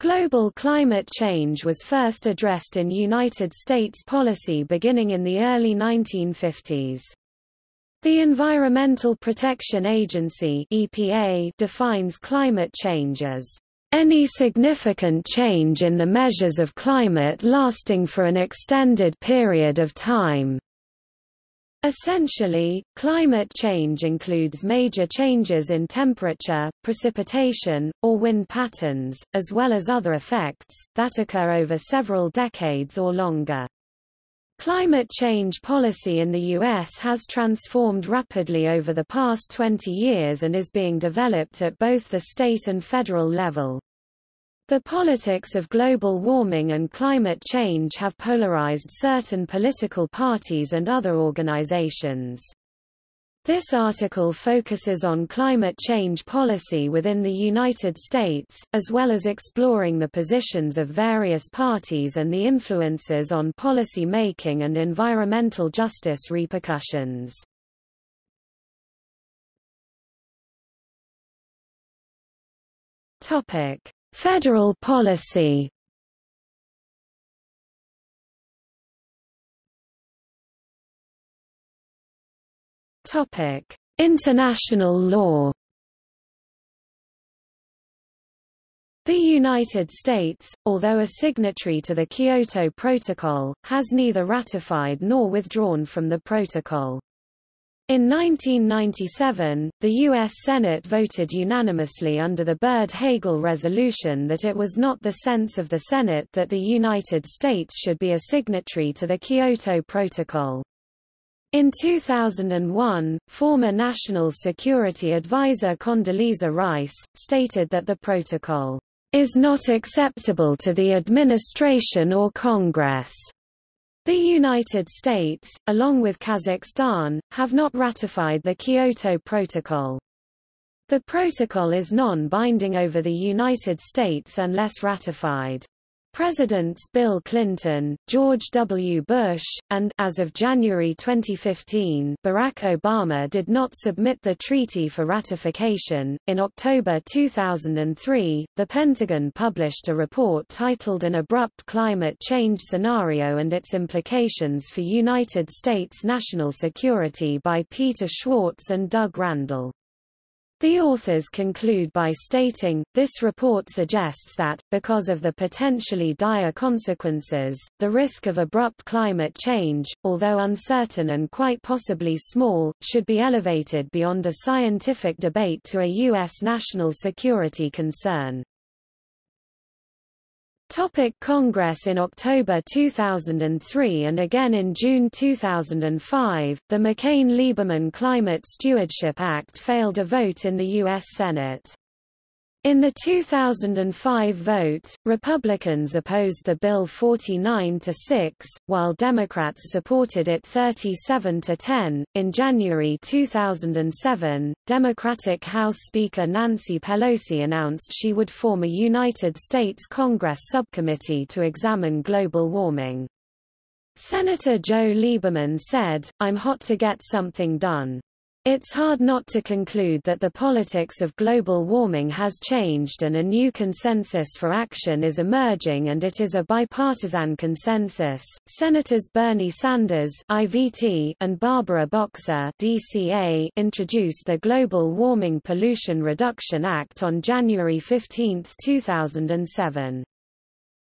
Global climate change was first addressed in United States policy beginning in the early 1950s. The Environmental Protection Agency EPA defines climate change as any significant change in the measures of climate lasting for an extended period of time. Essentially, climate change includes major changes in temperature, precipitation, or wind patterns, as well as other effects, that occur over several decades or longer. Climate change policy in the U.S. has transformed rapidly over the past 20 years and is being developed at both the state and federal level. The politics of global warming and climate change have polarized certain political parties and other organizations. This article focuses on climate change policy within the United States, as well as exploring the positions of various parties and the influences on policy making and environmental justice repercussions. Topic: Federal policy Topic: International law. The United States, although a signatory to the Kyoto Protocol, has neither ratified nor withdrawn from the protocol. In 1997, the U.S. Senate voted unanimously under the Byrd-Hagel resolution that it was not the sense of the Senate that the United States should be a signatory to the Kyoto Protocol. In 2001, former National Security Advisor Condoleezza Rice, stated that the protocol is not acceptable to the administration or Congress. The United States, along with Kazakhstan, have not ratified the Kyoto Protocol. The protocol is non-binding over the United States unless ratified. Presidents Bill Clinton, George W. Bush, and as of January 2015, Barack Obama did not submit the treaty for ratification. In October 2003, the Pentagon published a report titled An Abrupt Climate Change Scenario and Its Implications for United States National Security by Peter Schwartz and Doug Randall. The authors conclude by stating, this report suggests that, because of the potentially dire consequences, the risk of abrupt climate change, although uncertain and quite possibly small, should be elevated beyond a scientific debate to a U.S. national security concern. Topic Congress In October 2003 and again in June 2005, the McCain-Lieberman Climate Stewardship Act failed a vote in the U.S. Senate. In the 2005 vote, Republicans opposed the bill 49 to 6, while Democrats supported it 37 to 10. In January 2007, Democratic House Speaker Nancy Pelosi announced she would form a United States Congress subcommittee to examine global warming. Senator Joe Lieberman said, I'm hot to get something done. It's hard not to conclude that the politics of global warming has changed and a new consensus for action is emerging and it is a bipartisan consensus. Senators Bernie Sanders (IVT) and Barbara Boxer (DCA) introduced the Global Warming Pollution Reduction Act on January 15, 2007.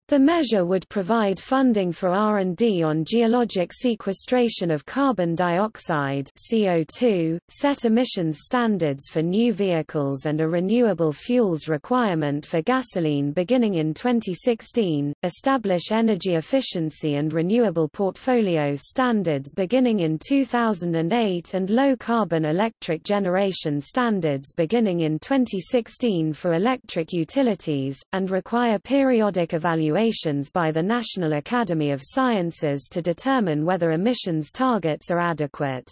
The measure would provide funding for R&D on geologic sequestration of carbon dioxide CO2, set emissions standards for new vehicles and a renewable fuels requirement for gasoline beginning in 2016, establish energy efficiency and renewable portfolio standards beginning in 2008 and low-carbon electric generation standards beginning in 2016 for electric utilities, and require periodic evaluation evaluations by the National Academy of Sciences to determine whether emissions targets are adequate.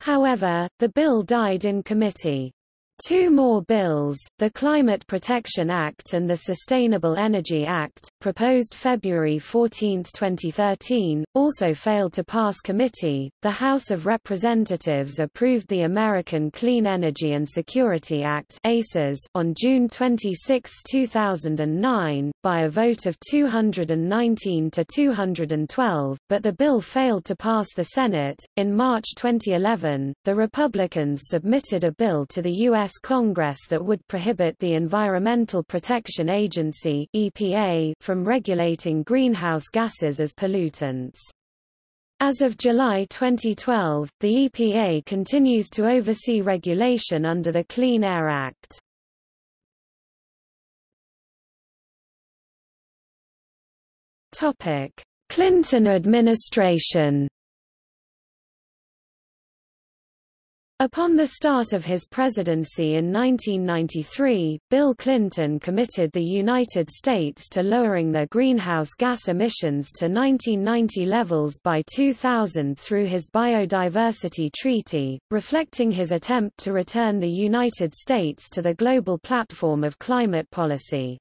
However, the bill died in committee. Two more bills, the Climate Protection Act and the Sustainable Energy Act, proposed February 14, 2013, also failed to pass committee. The House of Representatives approved the American Clean Energy and Security Act (ACES) on June 26, 2009, by a vote of 219 to 212, but the bill failed to pass the Senate. In March 2011, the Republicans submitted a bill to the U.S. U.S. Congress that would prohibit the Environmental Protection Agency EPA from regulating greenhouse gases as pollutants. As of July 2012, the EPA continues to oversee regulation under the Clean Air Act. Clinton administration Upon the start of his presidency in 1993, Bill Clinton committed the United States to lowering their greenhouse gas emissions to 1990 levels by 2000 through his Biodiversity Treaty, reflecting his attempt to return the United States to the global platform of climate policy.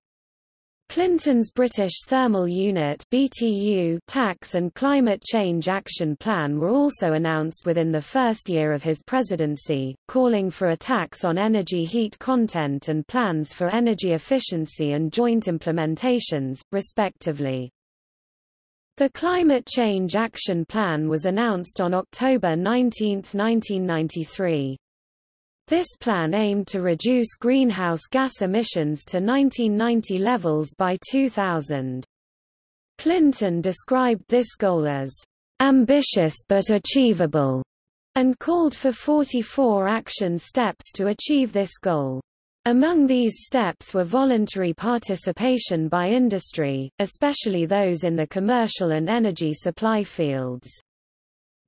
Clinton's British Thermal Unit BTU tax and climate change action plan were also announced within the first year of his presidency, calling for a tax on energy heat content and plans for energy efficiency and joint implementations, respectively. The Climate Change Action Plan was announced on October 19, 1993. This plan aimed to reduce greenhouse gas emissions to 1990 levels by 2000. Clinton described this goal as ambitious but achievable, and called for 44 action steps to achieve this goal. Among these steps were voluntary participation by industry, especially those in the commercial and energy supply fields.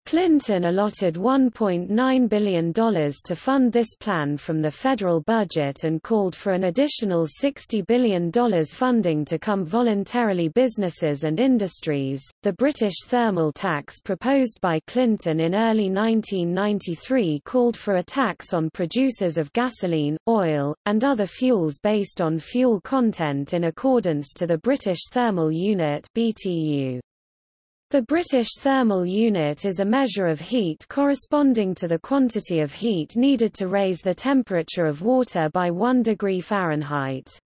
Clinton allotted $1.9 billion to fund this plan from the federal budget and called for an additional $60 billion funding to come voluntarily businesses and industries. The British thermal tax proposed by Clinton in early 1993 called for a tax on producers of gasoline, oil, and other fuels based on fuel content in accordance to the British Thermal Unit (BTU). The British thermal unit is a measure of heat corresponding to the quantity of heat needed to raise the temperature of water by 1 degree Fahrenheit.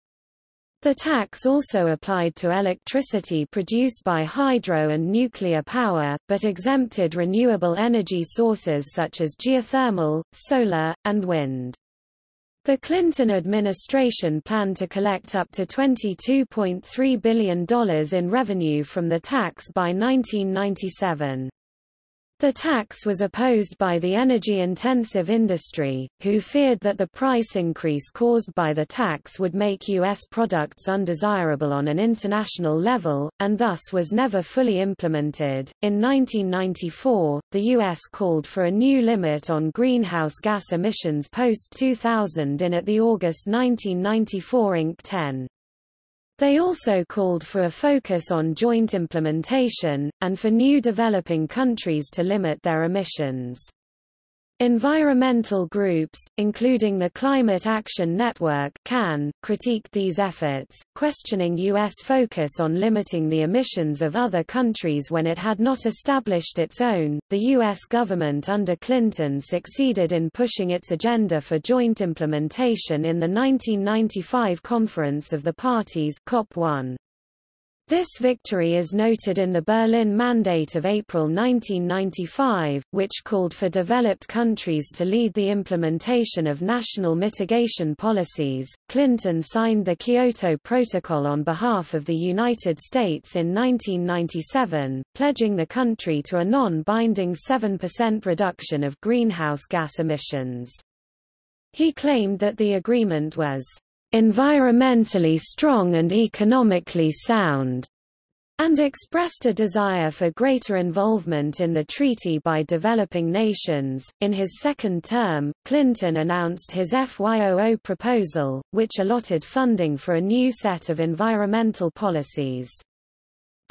The tax also applied to electricity produced by hydro and nuclear power, but exempted renewable energy sources such as geothermal, solar, and wind. The Clinton administration planned to collect up to $22.3 billion in revenue from the tax by 1997. The tax was opposed by the energy-intensive industry, who feared that the price increase caused by the tax would make U.S. products undesirable on an international level, and thus was never fully implemented. In 1994, the U.S. called for a new limit on greenhouse gas emissions post-2000 in at the August 1994 Inc. 10. They also called for a focus on joint implementation, and for new developing countries to limit their emissions. Environmental groups, including the Climate Action Network CAN, critiqued these efforts, questioning U.S. focus on limiting the emissions of other countries when it had not established its own. The U.S. government under Clinton succeeded in pushing its agenda for joint implementation in the 1995 Conference of the Parties COP1. This victory is noted in the Berlin Mandate of April 1995, which called for developed countries to lead the implementation of national mitigation policies. Clinton signed the Kyoto Protocol on behalf of the United States in 1997, pledging the country to a non-binding 7% reduction of greenhouse gas emissions. He claimed that the agreement was environmentally strong and economically sound, and expressed a desire for greater involvement in the treaty by developing nations. In his second term, Clinton announced his FY00 proposal, which allotted funding for a new set of environmental policies.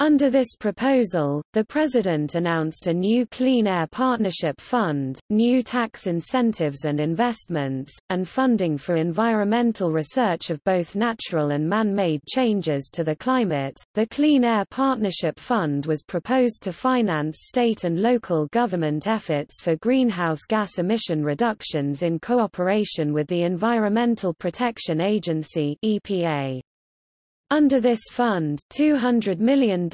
Under this proposal, the President announced a new Clean Air Partnership Fund, new tax incentives and investments, and funding for environmental research of both natural and man-made changes to the climate. The Clean Air Partnership Fund was proposed to finance state and local government efforts for greenhouse gas emission reductions in cooperation with the Environmental Protection Agency (EPA). Under this fund, $200 million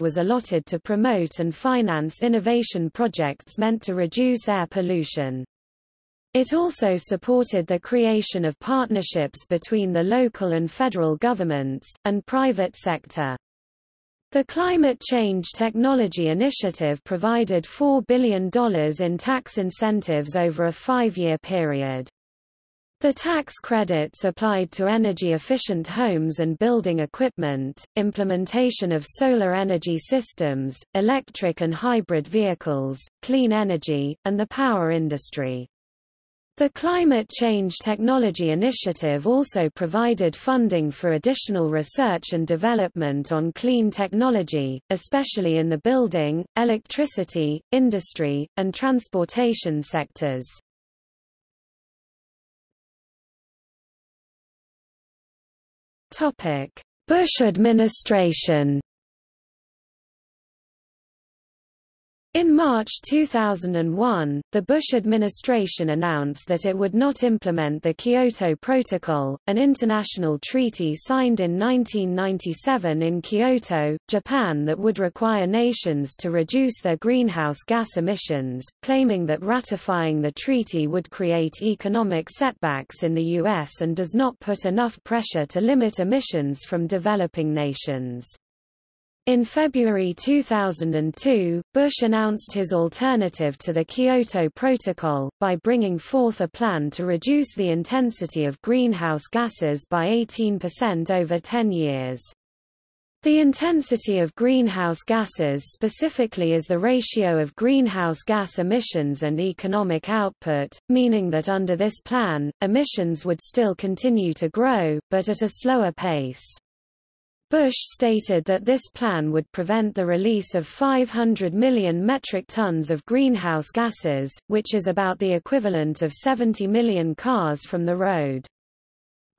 was allotted to promote and finance innovation projects meant to reduce air pollution. It also supported the creation of partnerships between the local and federal governments, and private sector. The Climate Change Technology Initiative provided $4 billion in tax incentives over a five-year period. The tax credits applied to energy-efficient homes and building equipment, implementation of solar energy systems, electric and hybrid vehicles, clean energy, and the power industry. The Climate Change Technology Initiative also provided funding for additional research and development on clean technology, especially in the building, electricity, industry, and transportation sectors. Bush administration In March 2001, the Bush administration announced that it would not implement the Kyoto Protocol, an international treaty signed in 1997 in Kyoto, Japan that would require nations to reduce their greenhouse gas emissions, claiming that ratifying the treaty would create economic setbacks in the U.S. and does not put enough pressure to limit emissions from developing nations. In February 2002, Bush announced his alternative to the Kyoto Protocol, by bringing forth a plan to reduce the intensity of greenhouse gases by 18% over 10 years. The intensity of greenhouse gases specifically is the ratio of greenhouse gas emissions and economic output, meaning that under this plan, emissions would still continue to grow, but at a slower pace. Bush stated that this plan would prevent the release of 500 million metric tons of greenhouse gases, which is about the equivalent of 70 million cars from the road.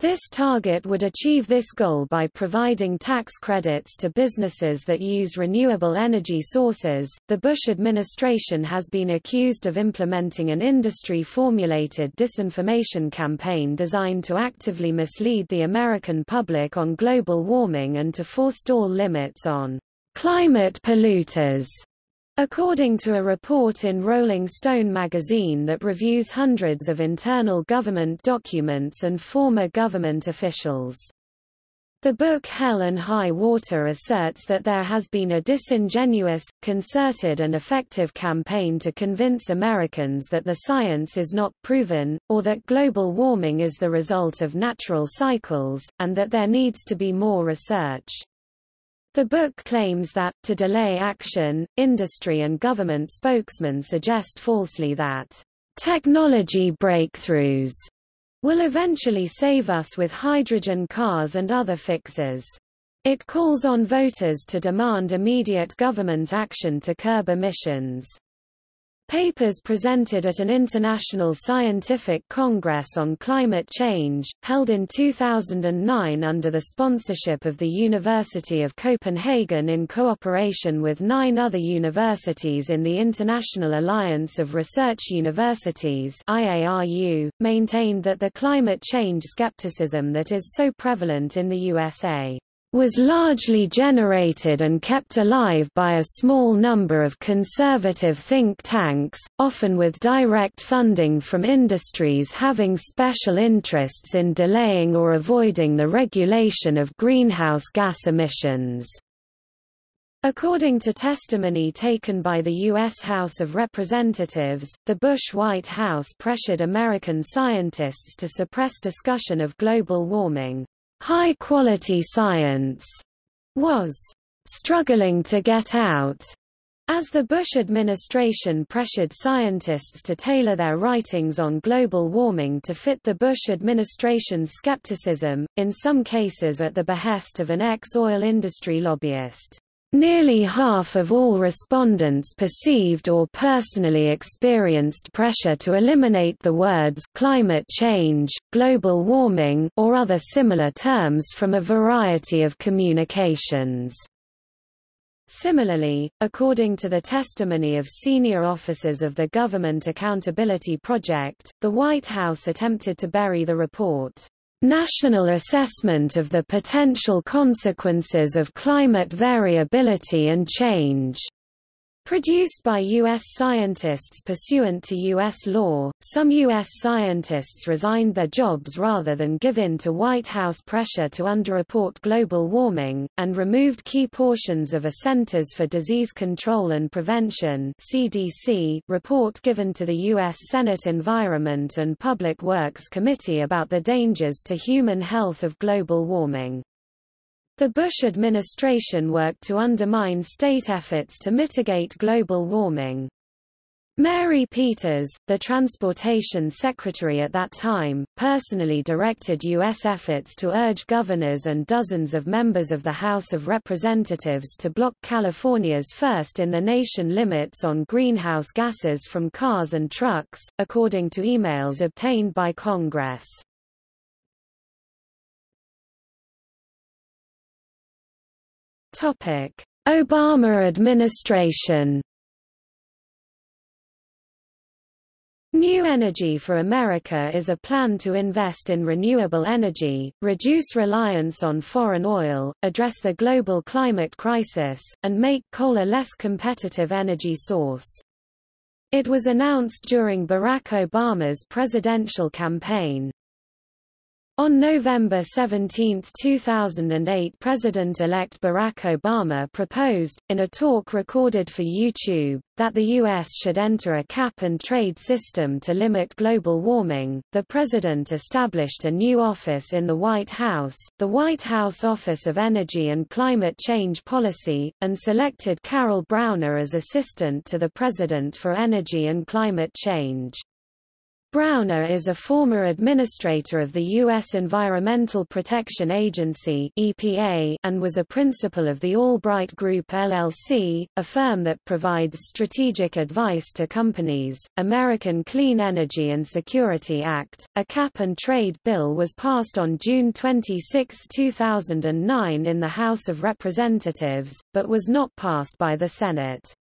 This target would achieve this goal by providing tax credits to businesses that use renewable energy sources. The Bush administration has been accused of implementing an industry formulated disinformation campaign designed to actively mislead the American public on global warming and to forestall limits on climate polluters. According to a report in Rolling Stone magazine that reviews hundreds of internal government documents and former government officials. The book Hell and High Water asserts that there has been a disingenuous, concerted and effective campaign to convince Americans that the science is not proven, or that global warming is the result of natural cycles, and that there needs to be more research. The book claims that, to delay action, industry and government spokesmen suggest falsely that technology breakthroughs will eventually save us with hydrogen cars and other fixes. It calls on voters to demand immediate government action to curb emissions. Papers presented at an international scientific congress on climate change, held in 2009 under the sponsorship of the University of Copenhagen in cooperation with nine other universities in the International Alliance of Research Universities IARU, maintained that the climate change skepticism that is so prevalent in the USA was largely generated and kept alive by a small number of conservative think tanks, often with direct funding from industries having special interests in delaying or avoiding the regulation of greenhouse gas emissions. According to testimony taken by the U.S. House of Representatives, the Bush White House pressured American scientists to suppress discussion of global warming. High-quality science was struggling to get out as the Bush administration pressured scientists to tailor their writings on global warming to fit the Bush administration's skepticism, in some cases at the behest of an ex-oil industry lobbyist. Nearly half of all respondents perceived or personally experienced pressure to eliminate the words climate change, global warming, or other similar terms from a variety of communications. Similarly, according to the testimony of senior officers of the Government Accountability Project, the White House attempted to bury the report. National Assessment of the Potential Consequences of Climate Variability and Change Produced by U.S. scientists pursuant to U.S. law, some U.S. scientists resigned their jobs rather than give in to White House pressure to underreport global warming, and removed key portions of a Centers for Disease Control and Prevention CDC report given to the U.S. Senate Environment and Public Works Committee about the dangers to human health of global warming. The Bush administration worked to undermine state efforts to mitigate global warming. Mary Peters, the transportation secretary at that time, personally directed U.S. efforts to urge governors and dozens of members of the House of Representatives to block California's first-in-the-nation limits on greenhouse gases from cars and trucks, according to emails obtained by Congress. Obama administration. New Energy for America is a plan to invest in renewable energy, reduce reliance on foreign oil, address the global climate crisis, and make coal a less competitive energy source. It was announced during Barack Obama's presidential campaign. On November 17, 2008 President-elect Barack Obama proposed, in a talk recorded for YouTube, that the U.S. should enter a cap-and-trade system to limit global warming. The president established a new office in the White House, the White House Office of Energy and Climate Change Policy, and selected Carol Browner as assistant to the President for Energy and Climate Change. Browner is a former administrator of the U.S. Environmental Protection Agency EPA and was a principal of the Albright Group LLC, a firm that provides strategic advice to companies. American Clean Energy and Security Act, a cap-and-trade bill was passed on June 26, 2009 in the House of Representatives, but was not passed by the Senate.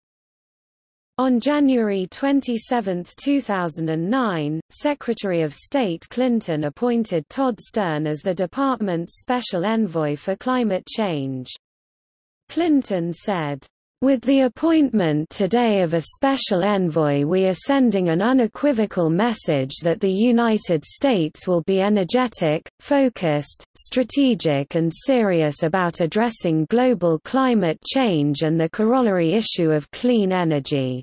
On January 27, 2009, Secretary of State Clinton appointed Todd Stern as the department's special envoy for climate change. Clinton said, with the appointment today of a special envoy we are sending an unequivocal message that the United States will be energetic, focused, strategic and serious about addressing global climate change and the corollary issue of clean energy.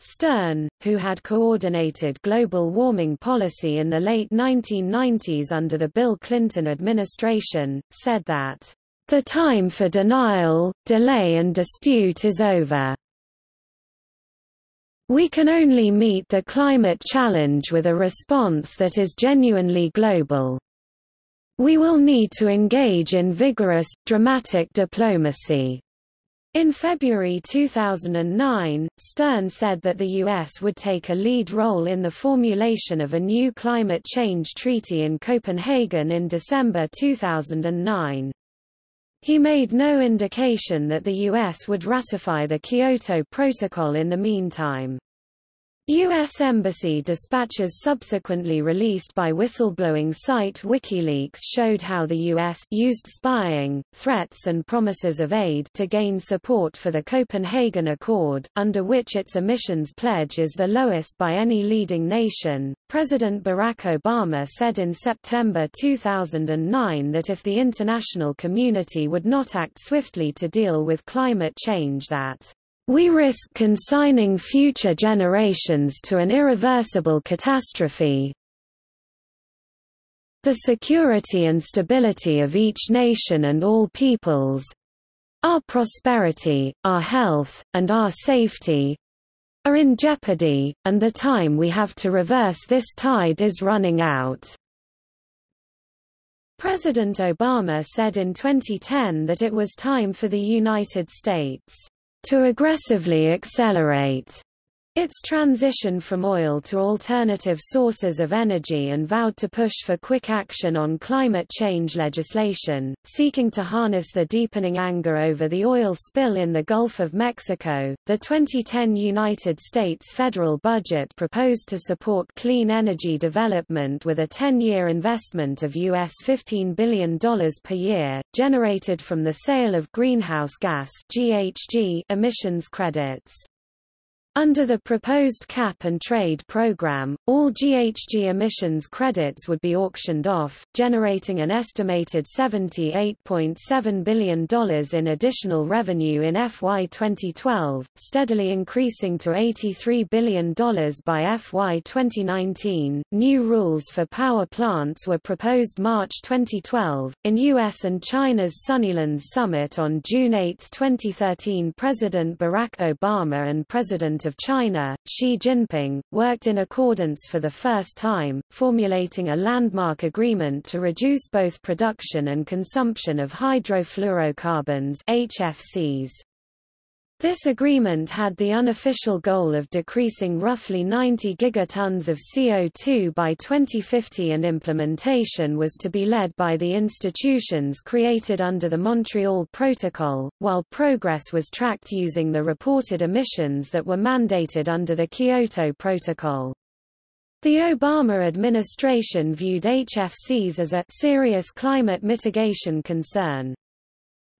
Stern, who had coordinated global warming policy in the late 1990s under the Bill Clinton administration, said that, "...the time for denial, delay and dispute is over. We can only meet the climate challenge with a response that is genuinely global. We will need to engage in vigorous, dramatic diplomacy." In February 2009, Stern said that the U.S. would take a lead role in the formulation of a new climate change treaty in Copenhagen in December 2009. He made no indication that the U.S. would ratify the Kyoto Protocol in the meantime. U.S. Embassy dispatches subsequently released by whistleblowing site WikiLeaks showed how the U.S. used spying, threats and promises of aid to gain support for the Copenhagen Accord, under which its emissions pledge is the lowest by any leading nation. President Barack Obama said in September 2009 that if the international community would not act swiftly to deal with climate change that we risk consigning future generations to an irreversible catastrophe. The security and stability of each nation and all peoples, our prosperity, our health, and our safety, are in jeopardy, and the time we have to reverse this tide is running out. President Obama said in 2010 that it was time for the United States to aggressively accelerate its transition from oil to alternative sources of energy and vowed to push for quick action on climate change legislation, seeking to harness the deepening anger over the oil spill in the Gulf of Mexico. The 2010 United States federal budget proposed to support clean energy development with a 10-year investment of US $15 billion per year, generated from the sale of greenhouse gas (GHG) emissions credits. Under the proposed cap-and-trade program, all GHG emissions credits would be auctioned off, generating an estimated $78.7 billion in additional revenue in FY 2012, steadily increasing to $83 billion by FY 2019. New rules for power plants were proposed March 2012. In US and China's Sunnylands Summit on June 8, 2013, President Barack Obama and President of China, Xi Jinping, worked in accordance for the first time, formulating a landmark agreement to reduce both production and consumption of hydrofluorocarbons HFCs. This agreement had the unofficial goal of decreasing roughly 90 gigatons of CO2 by 2050 and implementation was to be led by the institutions created under the Montreal Protocol, while progress was tracked using the reported emissions that were mandated under the Kyoto Protocol. The Obama administration viewed HFCs as a serious climate mitigation concern.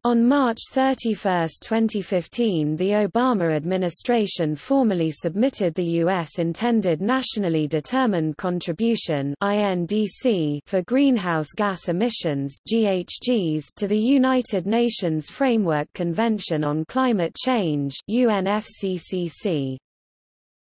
On March 31, 2015 the Obama administration formally submitted the U.S. intended Nationally Determined Contribution for greenhouse gas emissions to the United Nations Framework Convention on Climate Change UNFCCC.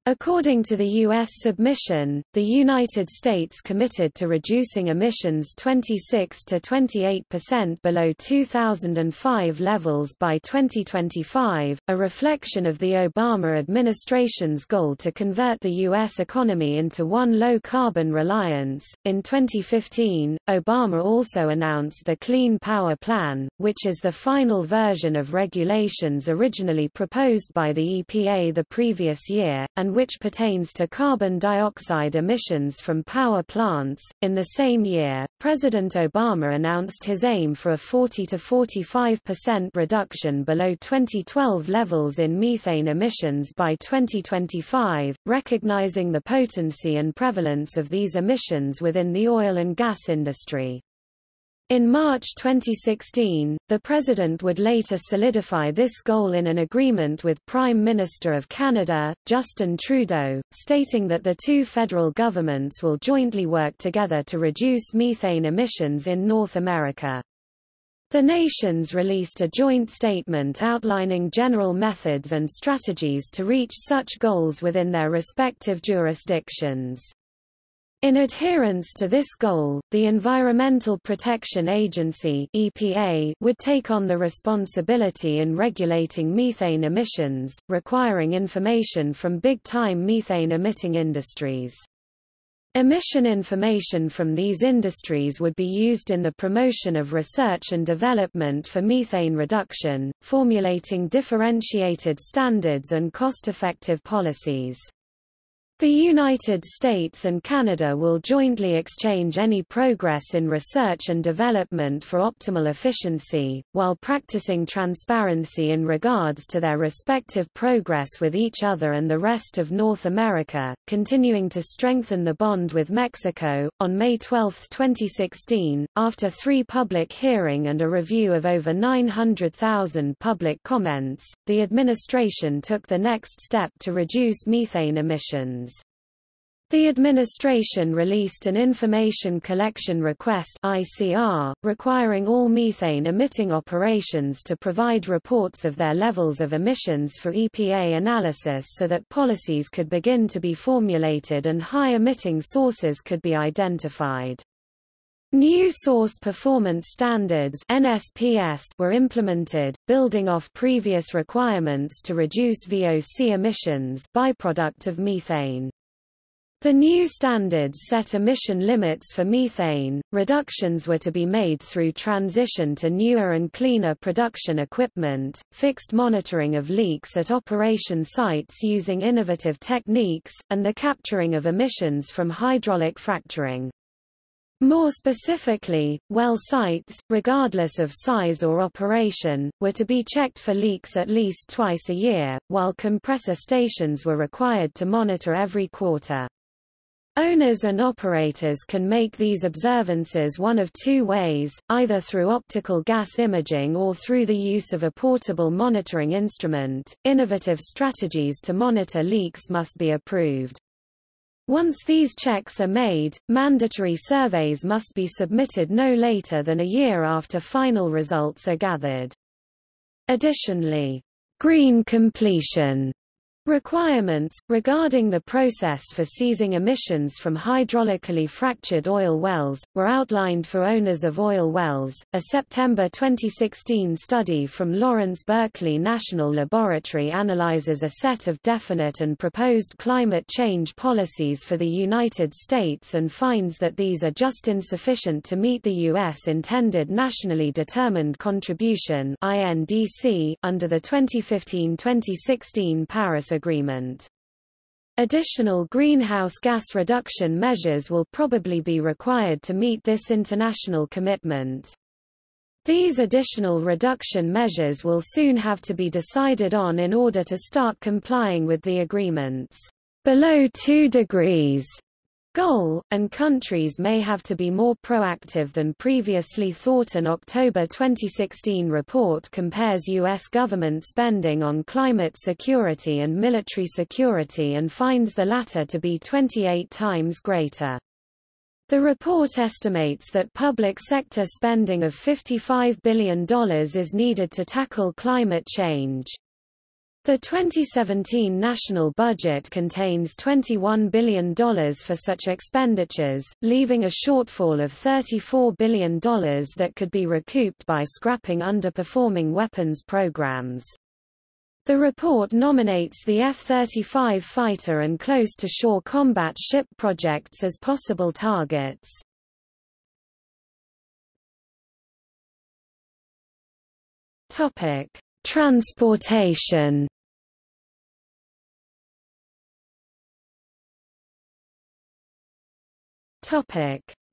According to the U.S. submission, the United States committed to reducing emissions 26 to 28 percent below 2005 levels by 2025, a reflection of the Obama administration's goal to convert the U.S. economy into one low-carbon reliance. In 2015, Obama also announced the Clean Power Plan, which is the final version of regulations originally proposed by the EPA the previous year, and which pertains to carbon dioxide emissions from power plants. In the same year, President Obama announced his aim for a 40 to 45% reduction below 2012 levels in methane emissions by 2025, recognizing the potency and prevalence of these emissions within the oil and gas industry. In March 2016, the President would later solidify this goal in an agreement with Prime Minister of Canada, Justin Trudeau, stating that the two federal governments will jointly work together to reduce methane emissions in North America. The nations released a joint statement outlining general methods and strategies to reach such goals within their respective jurisdictions. In adherence to this goal, the Environmental Protection Agency EPA would take on the responsibility in regulating methane emissions, requiring information from big-time methane-emitting industries. Emission information from these industries would be used in the promotion of research and development for methane reduction, formulating differentiated standards and cost-effective policies. The United States and Canada will jointly exchange any progress in research and development for optimal efficiency, while practicing transparency in regards to their respective progress with each other and the rest of North America, continuing to strengthen the bond with Mexico. On May 12, 2016, after three public hearing and a review of over 900,000 public comments, the administration took the next step to reduce methane emissions. The administration released an Information Collection Request ICR, requiring all methane-emitting operations to provide reports of their levels of emissions for EPA analysis so that policies could begin to be formulated and high-emitting sources could be identified. New Source Performance Standards NSPS were implemented, building off previous requirements to reduce VOC emissions byproduct of methane. The new standards set emission limits for methane. Reductions were to be made through transition to newer and cleaner production equipment, fixed monitoring of leaks at operation sites using innovative techniques, and the capturing of emissions from hydraulic fracturing. More specifically, well sites, regardless of size or operation, were to be checked for leaks at least twice a year, while compressor stations were required to monitor every quarter. Owners and operators can make these observances one of two ways, either through optical gas imaging or through the use of a portable monitoring instrument. Innovative strategies to monitor leaks must be approved. Once these checks are made, mandatory surveys must be submitted no later than a year after final results are gathered. Additionally, green completion Requirements, regarding the process for seizing emissions from hydraulically fractured oil wells, were outlined for owners of oil wells. A September 2016 study from Lawrence Berkeley National Laboratory analyzes a set of definite and proposed climate change policies for the United States and finds that these are just insufficient to meet the U.S. intended nationally determined contribution under the 2015-2016 Paris Agreement. Additional greenhouse gas reduction measures will probably be required to meet this international commitment. These additional reduction measures will soon have to be decided on in order to start complying with the agreements below 2 degrees goal, and countries may have to be more proactive than previously thought. An October 2016 report compares U.S. government spending on climate security and military security and finds the latter to be 28 times greater. The report estimates that public sector spending of $55 billion is needed to tackle climate change. The 2017 national budget contains $21 billion for such expenditures, leaving a shortfall of $34 billion that could be recouped by scrapping underperforming weapons programs. The report nominates the F-35 fighter and close-to-shore combat ship projects as possible targets. Transportation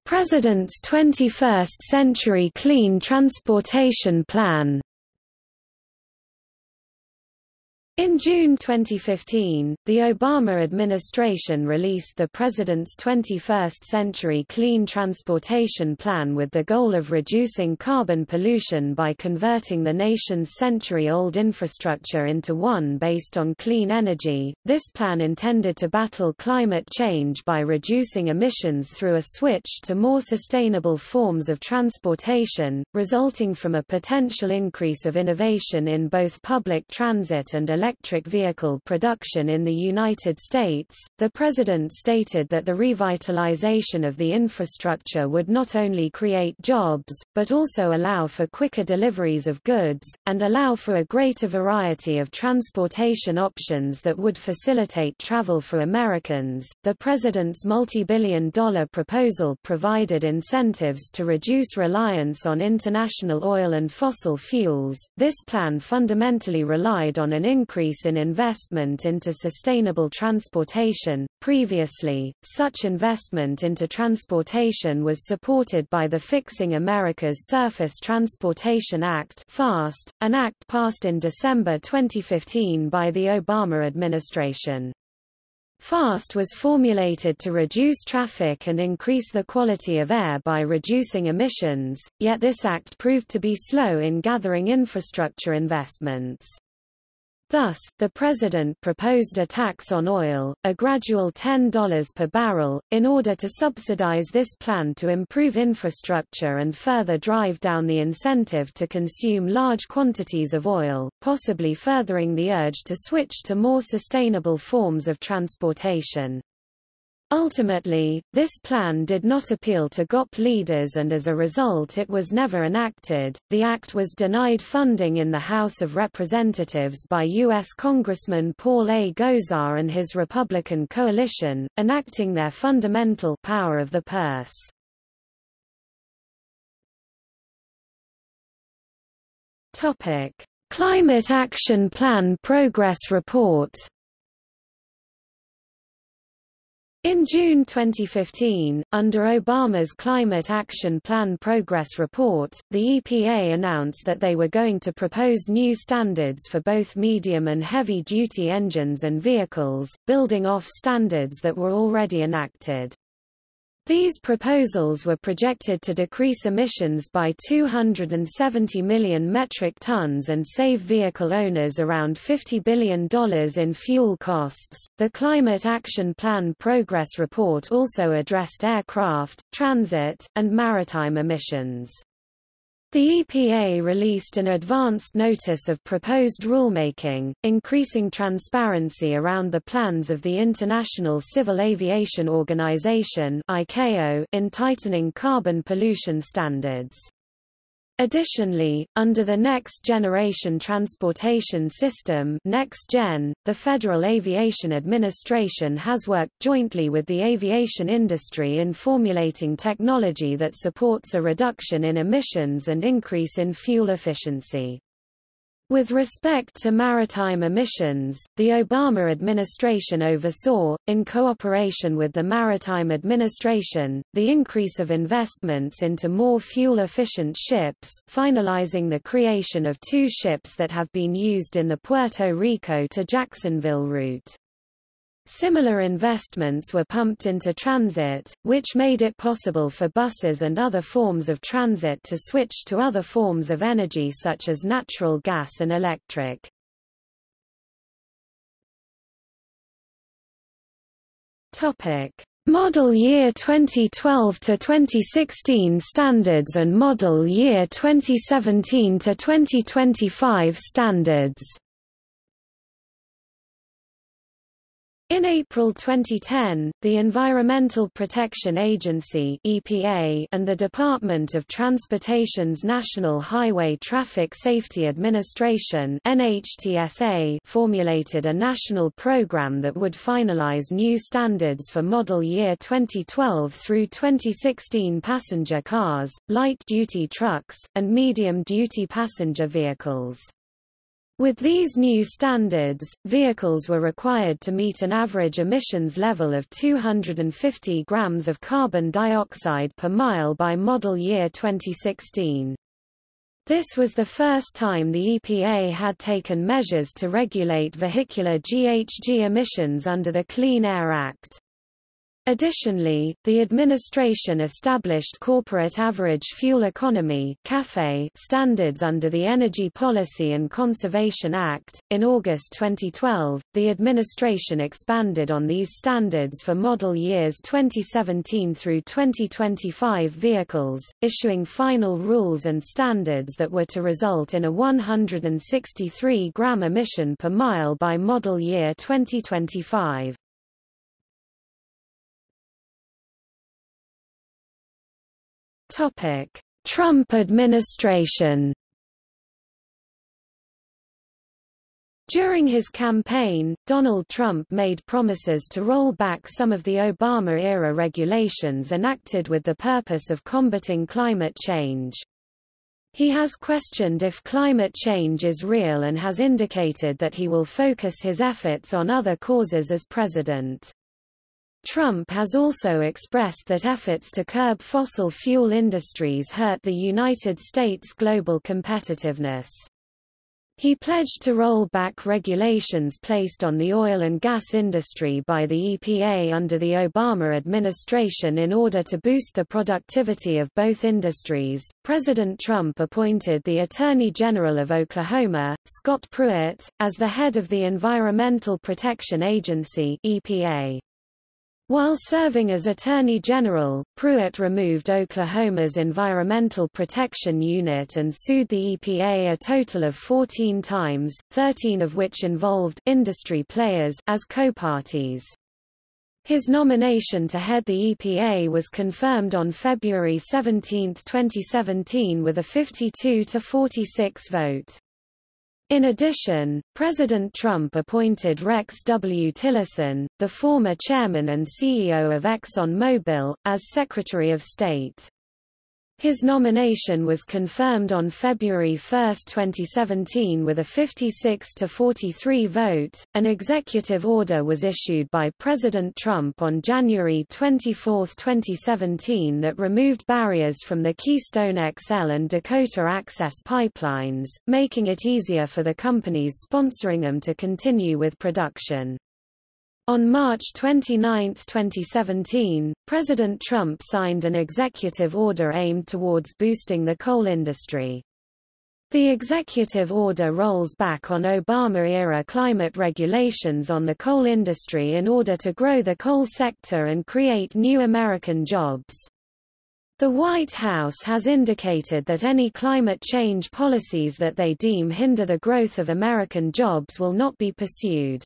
President's 21st Century Clean Transportation Plan In June 2015, the Obama administration released the President's 21st Century Clean Transportation Plan with the goal of reducing carbon pollution by converting the nation's century-old infrastructure into one based on clean energy. This plan intended to battle climate change by reducing emissions through a switch to more sustainable forms of transportation, resulting from a potential increase of innovation in both public transit and electric electric vehicle production in the United States, the President stated that the revitalization of the infrastructure would not only create jobs, but also allow for quicker deliveries of goods, and allow for a greater variety of transportation options that would facilitate travel for Americans. The President's multi-billion dollar proposal provided incentives to reduce reliance on international oil and fossil fuels. This plan fundamentally relied on an increase increase in investment into sustainable transportation. Previously, such investment into transportation was supported by the Fixing America's Surface Transportation Act (FAST), an act passed in December 2015 by the Obama administration. FAST was formulated to reduce traffic and increase the quality of air by reducing emissions, yet this act proved to be slow in gathering infrastructure investments. Thus, the president proposed a tax on oil, a gradual $10 per barrel, in order to subsidize this plan to improve infrastructure and further drive down the incentive to consume large quantities of oil, possibly furthering the urge to switch to more sustainable forms of transportation. Ultimately, this plan did not appeal to GOP leaders and as a result it was never enacted. The act was denied funding in the House of Representatives by U.S. Congressman Paul A. Gosar and his Republican coalition, enacting their fundamental power of the purse. Topic: Climate Action Plan Progress Report In June 2015, under Obama's Climate Action Plan Progress Report, the EPA announced that they were going to propose new standards for both medium and heavy-duty engines and vehicles, building off standards that were already enacted. These proposals were projected to decrease emissions by 270 million metric tons and save vehicle owners around $50 billion in fuel costs. The Climate Action Plan Progress Report also addressed aircraft, transit, and maritime emissions. The EPA released an advanced notice of proposed rulemaking, increasing transparency around the plans of the International Civil Aviation Organization in tightening carbon pollution standards. Additionally, under the Next Generation Transportation System NextGen, the Federal Aviation Administration has worked jointly with the aviation industry in formulating technology that supports a reduction in emissions and increase in fuel efficiency. With respect to maritime emissions, the Obama administration oversaw, in cooperation with the Maritime Administration, the increase of investments into more fuel-efficient ships, finalizing the creation of two ships that have been used in the Puerto Rico to Jacksonville route. Similar investments were pumped into transit, which made it possible for buses and other forms of transit to switch to other forms of energy such as natural gas and electric. Topic: Model Year 2012 to 2016 standards and Model Year 2017 to 2025 standards. In April 2010, the Environmental Protection Agency (EPA) and the Department of Transportation's National Highway Traffic Safety Administration (NHTSA) formulated a national program that would finalize new standards for model year 2012 through 2016 passenger cars, light-duty trucks, and medium-duty passenger vehicles. With these new standards, vehicles were required to meet an average emissions level of 250 grams of carbon dioxide per mile by model year 2016. This was the first time the EPA had taken measures to regulate vehicular GHG emissions under the Clean Air Act. Additionally, the administration established corporate average fuel economy standards under the Energy Policy and Conservation Act. In August 2012, the administration expanded on these standards for model years 2017 through 2025 vehicles, issuing final rules and standards that were to result in a 163 gram emission per mile by model year 2025. Trump administration. During his campaign, Donald Trump made promises to roll back some of the Obama-era regulations enacted with the purpose of combating climate change. He has questioned if climate change is real and has indicated that he will focus his efforts on other causes as president. Trump has also expressed that efforts to curb fossil fuel industries hurt the United States' global competitiveness. He pledged to roll back regulations placed on the oil and gas industry by the EPA under the Obama administration in order to boost the productivity of both industries. President Trump appointed the Attorney General of Oklahoma, Scott Pruitt, as the head of the Environmental Protection Agency (EPA). While serving as Attorney General, Pruitt removed Oklahoma's Environmental Protection Unit and sued the EPA a total of 14 times, 13 of which involved industry players as co-parties. His nomination to head the EPA was confirmed on February 17, 2017 with a 52 to 46 vote. In addition, President Trump appointed Rex W. Tillerson, the former chairman and CEO of ExxonMobil, as Secretary of State. His nomination was confirmed on February 1, 2017 with a 56 to 43 vote. An executive order was issued by President Trump on January 24, 2017 that removed barriers from the Keystone XL and Dakota Access pipelines, making it easier for the companies sponsoring them to continue with production. On March 29, 2017, President Trump signed an executive order aimed towards boosting the coal industry. The executive order rolls back on Obama-era climate regulations on the coal industry in order to grow the coal sector and create new American jobs. The White House has indicated that any climate change policies that they deem hinder the growth of American jobs will not be pursued.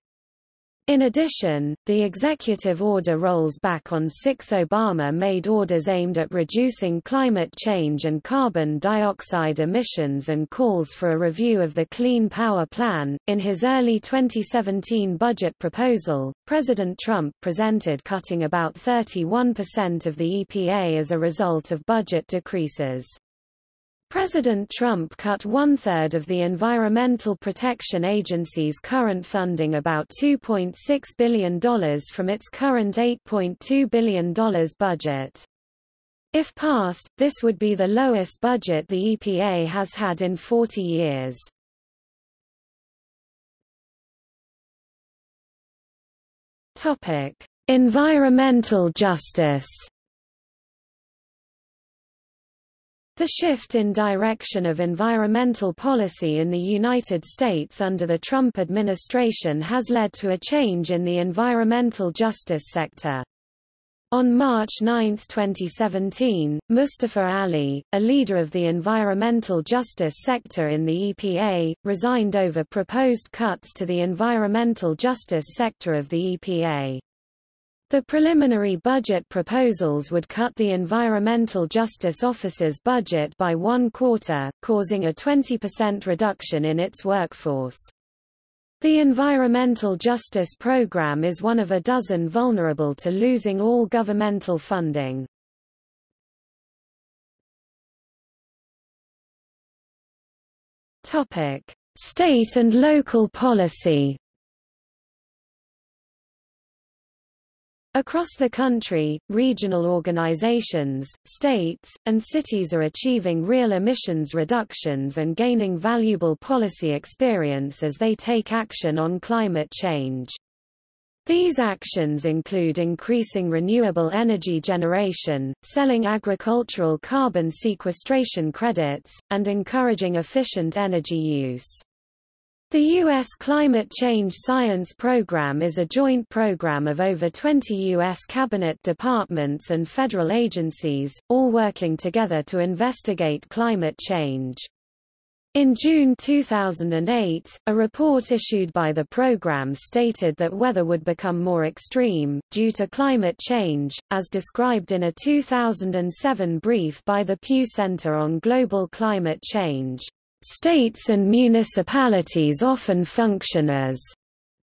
In addition, the executive order rolls back on six Obama-made orders aimed at reducing climate change and carbon dioxide emissions and calls for a review of the Clean Power Plan. In his early 2017 budget proposal, President Trump presented cutting about 31% of the EPA as a result of budget decreases. President Trump cut one-third of the Environmental Protection Agency's current funding about $2.6 billion from its current $8.2 billion budget. If passed, this would be the lowest budget the EPA has had in 40 years. Topic: Environmental justice. The shift in direction of environmental policy in the United States under the Trump administration has led to a change in the environmental justice sector. On March 9, 2017, Mustafa Ali, a leader of the environmental justice sector in the EPA, resigned over proposed cuts to the environmental justice sector of the EPA. The preliminary budget proposals would cut the Environmental Justice Office's budget by one quarter, causing a 20% reduction in its workforce. The Environmental Justice Program is one of a dozen vulnerable to losing all governmental funding. State and local policy Across the country, regional organizations, states, and cities are achieving real emissions reductions and gaining valuable policy experience as they take action on climate change. These actions include increasing renewable energy generation, selling agricultural carbon sequestration credits, and encouraging efficient energy use. The U.S. Climate Change Science Program is a joint program of over 20 U.S. cabinet departments and federal agencies, all working together to investigate climate change. In June 2008, a report issued by the program stated that weather would become more extreme, due to climate change, as described in a 2007 brief by the Pew Center on Global Climate Change. States and municipalities often function as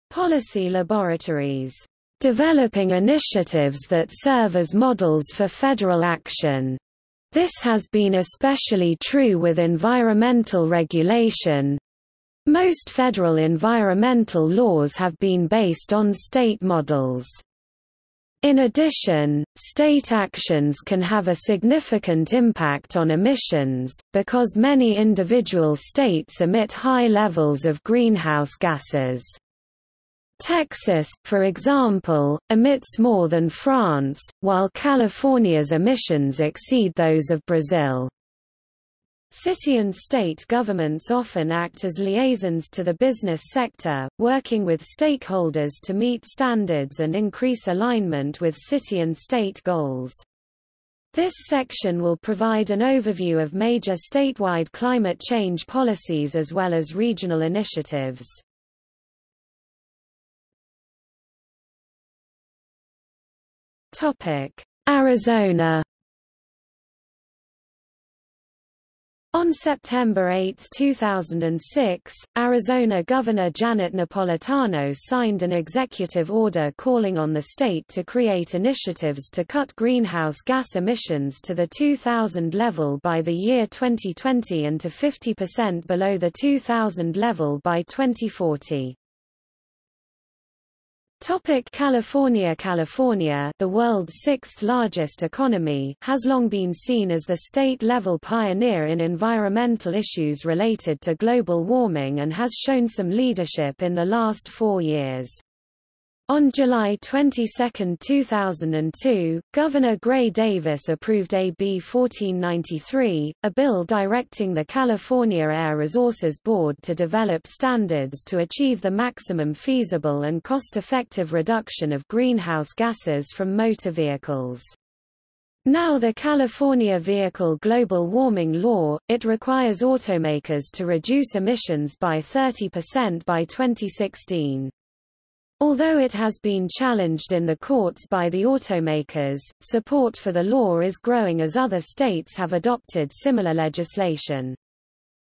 policy laboratories, developing initiatives that serve as models for federal action. This has been especially true with environmental regulation. Most federal environmental laws have been based on state models. In addition, state actions can have a significant impact on emissions, because many individual states emit high levels of greenhouse gases. Texas, for example, emits more than France, while California's emissions exceed those of Brazil. City and state governments often act as liaisons to the business sector, working with stakeholders to meet standards and increase alignment with city and state goals. This section will provide an overview of major statewide climate change policies as well as regional initiatives. Arizona On September 8, 2006, Arizona Governor Janet Napolitano signed an executive order calling on the state to create initiatives to cut greenhouse gas emissions to the 2000 level by the year 2020 and to 50% below the 2000 level by 2040. Topic California California, the world's sixth largest economy, has long been seen as the state-level pioneer in environmental issues related to global warming and has shown some leadership in the last four years. On July 22, 2002, Governor Gray Davis approved AB 1493, a bill directing the California Air Resources Board to develop standards to achieve the maximum feasible and cost-effective reduction of greenhouse gases from motor vehicles. Now the California Vehicle Global Warming Law, it requires automakers to reduce emissions by 30% by 2016. Although it has been challenged in the courts by the automakers, support for the law is growing as other states have adopted similar legislation.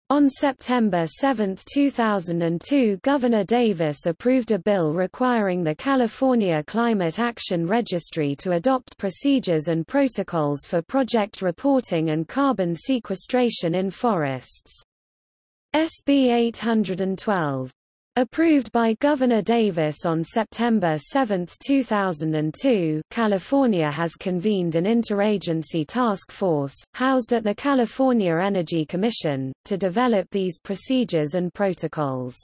On September 7, 2002 Governor Davis approved a bill requiring the California Climate Action Registry to adopt procedures and protocols for project reporting and carbon sequestration in forests. SB 812 Approved by Governor Davis on September 7, 2002, California has convened an interagency task force, housed at the California Energy Commission, to develop these procedures and protocols.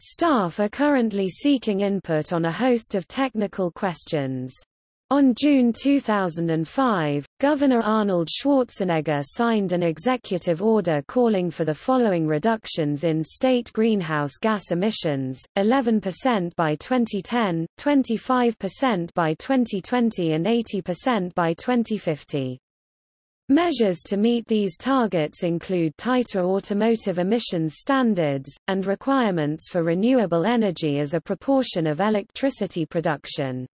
Staff are currently seeking input on a host of technical questions. On June 2005, Governor Arnold Schwarzenegger signed an executive order calling for the following reductions in state greenhouse gas emissions, 11% by 2010, 25% by 2020 and 80% by 2050. Measures to meet these targets include tighter automotive emissions standards, and requirements for renewable energy as a proportion of electricity production.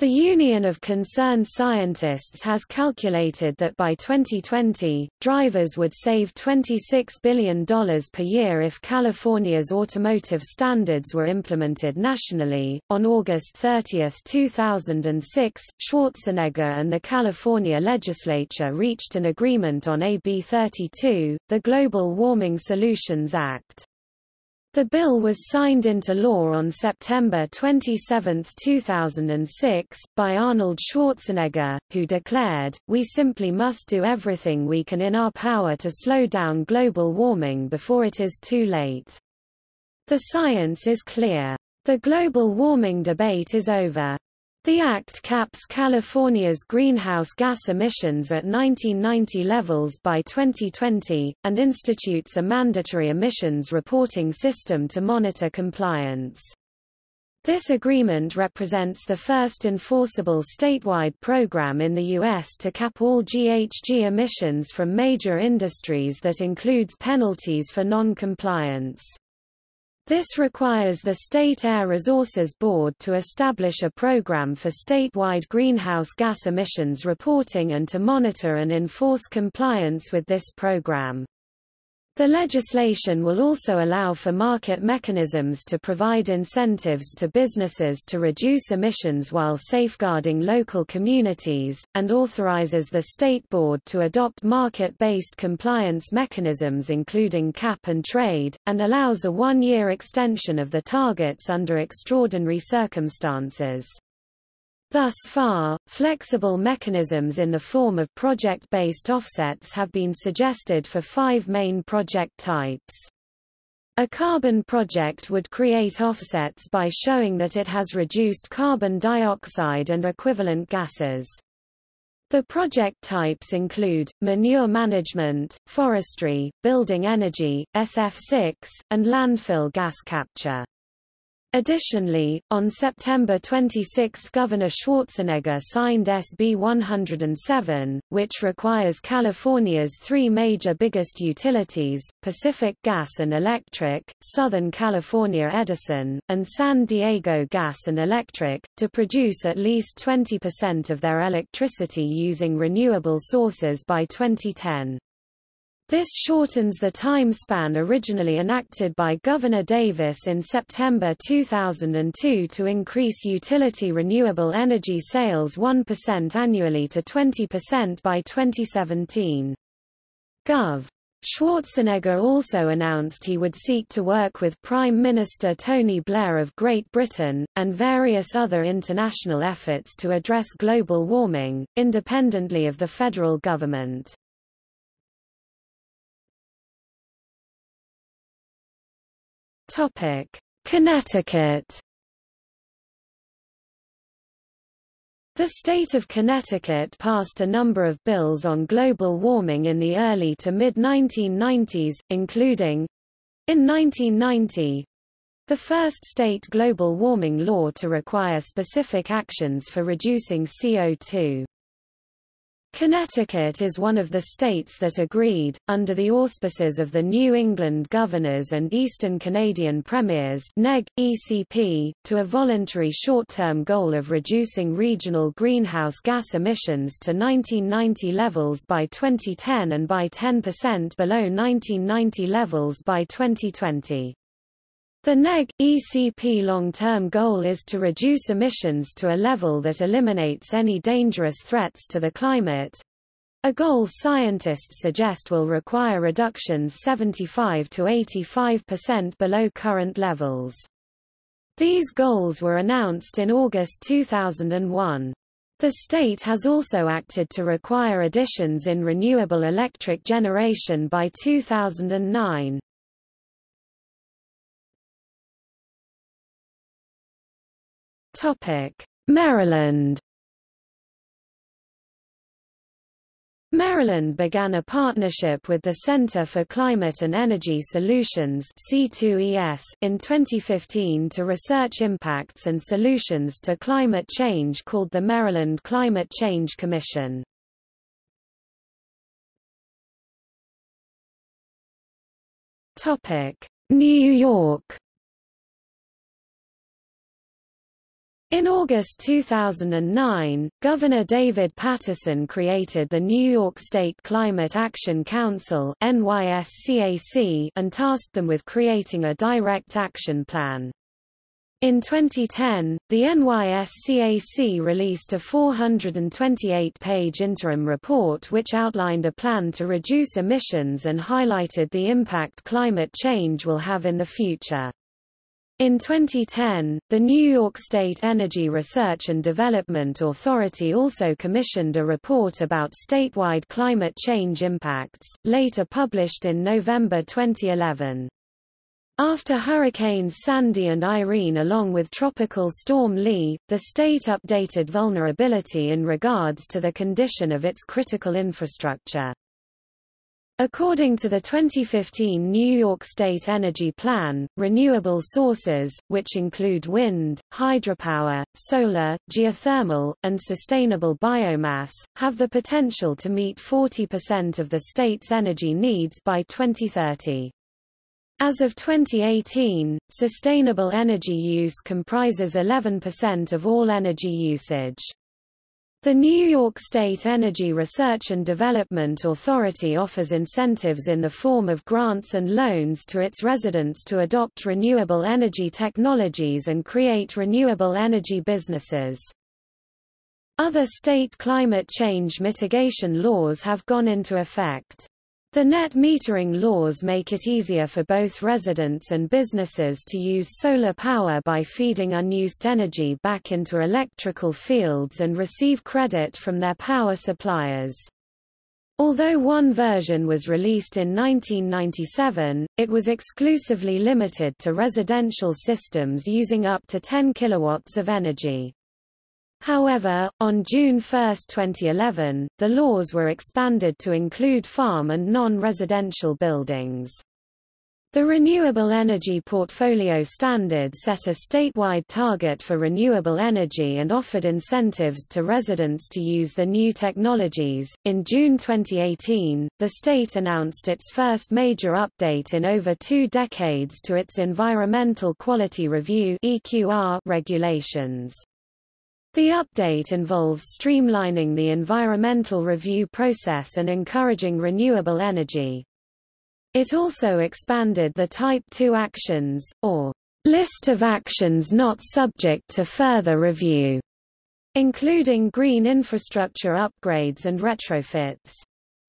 The Union of Concerned Scientists has calculated that by 2020, drivers would save $26 billion per year if California's automotive standards were implemented nationally. On August 30, 2006, Schwarzenegger and the California legislature reached an agreement on AB 32, the Global Warming Solutions Act. The bill was signed into law on September 27, 2006, by Arnold Schwarzenegger, who declared, We simply must do everything we can in our power to slow down global warming before it is too late. The science is clear. The global warming debate is over. The Act caps California's greenhouse gas emissions at 1990 levels by 2020, and institutes a mandatory emissions reporting system to monitor compliance. This agreement represents the first enforceable statewide program in the U.S. to cap all GHG emissions from major industries that includes penalties for non-compliance. This requires the State Air Resources Board to establish a program for statewide greenhouse gas emissions reporting and to monitor and enforce compliance with this program. The legislation will also allow for market mechanisms to provide incentives to businesses to reduce emissions while safeguarding local communities, and authorizes the State Board to adopt market-based compliance mechanisms including cap and trade, and allows a one-year extension of the targets under extraordinary circumstances. Thus far, flexible mechanisms in the form of project-based offsets have been suggested for five main project types. A carbon project would create offsets by showing that it has reduced carbon dioxide and equivalent gases. The project types include, manure management, forestry, building energy, SF6, and landfill gas capture. Additionally, on September 26 Governor Schwarzenegger signed SB 107, which requires California's three major biggest utilities, Pacific Gas and Electric, Southern California Edison, and San Diego Gas and Electric, to produce at least 20% of their electricity using renewable sources by 2010. This shortens the time span originally enacted by Governor Davis in September 2002 to increase utility renewable energy sales 1% annually to 20% by 2017. Gov. Schwarzenegger also announced he would seek to work with Prime Minister Tony Blair of Great Britain, and various other international efforts to address global warming, independently of the federal government. Topic: Connecticut. The state of Connecticut passed a number of bills on global warming in the early to mid-1990s, including in 1990 the first state global warming law to require specific actions for reducing CO2. Connecticut is one of the states that agreed, under the auspices of the New England Governors and Eastern Canadian Premiers NEG, ECP, to a voluntary short-term goal of reducing regional greenhouse gas emissions to 1990 levels by 2010 and by 10% below 1990 levels by 2020. The NEG ECP long-term goal is to reduce emissions to a level that eliminates any dangerous threats to the climate. A goal scientists suggest will require reductions 75 to 85% below current levels. These goals were announced in August 2001. The state has also acted to require additions in renewable electric generation by 2009. Topic: Maryland. Maryland began a partnership with the Center for Climate and Energy Solutions C2ES in 2015 to research impacts and solutions to climate change called the Maryland Climate Change Commission. New York In August 2009, Governor David Paterson created the New York State Climate Action Council and tasked them with creating a direct action plan. In 2010, the NYSCAC released a 428-page interim report which outlined a plan to reduce emissions and highlighted the impact climate change will have in the future. In 2010, the New York State Energy Research and Development Authority also commissioned a report about statewide climate change impacts, later published in November 2011. After Hurricanes Sandy and Irene along with Tropical Storm Lee, the state updated vulnerability in regards to the condition of its critical infrastructure. According to the 2015 New York State Energy Plan, renewable sources, which include wind, hydropower, solar, geothermal, and sustainable biomass, have the potential to meet 40% of the state's energy needs by 2030. As of 2018, sustainable energy use comprises 11% of all energy usage. The New York State Energy Research and Development Authority offers incentives in the form of grants and loans to its residents to adopt renewable energy technologies and create renewable energy businesses. Other state climate change mitigation laws have gone into effect. The net metering laws make it easier for both residents and businesses to use solar power by feeding unused energy back into electrical fields and receive credit from their power suppliers. Although one version was released in 1997, it was exclusively limited to residential systems using up to 10 kilowatts of energy. However, on June 1, 2011, the laws were expanded to include farm and non-residential buildings. The Renewable Energy Portfolio Standard set a statewide target for renewable energy and offered incentives to residents to use the new technologies. In June 2018, the state announced its first major update in over two decades to its Environmental Quality Review (EQR) regulations. The update involves streamlining the environmental review process and encouraging renewable energy. It also expanded the Type 2 actions, or list of actions not subject to further review, including green infrastructure upgrades and retrofits.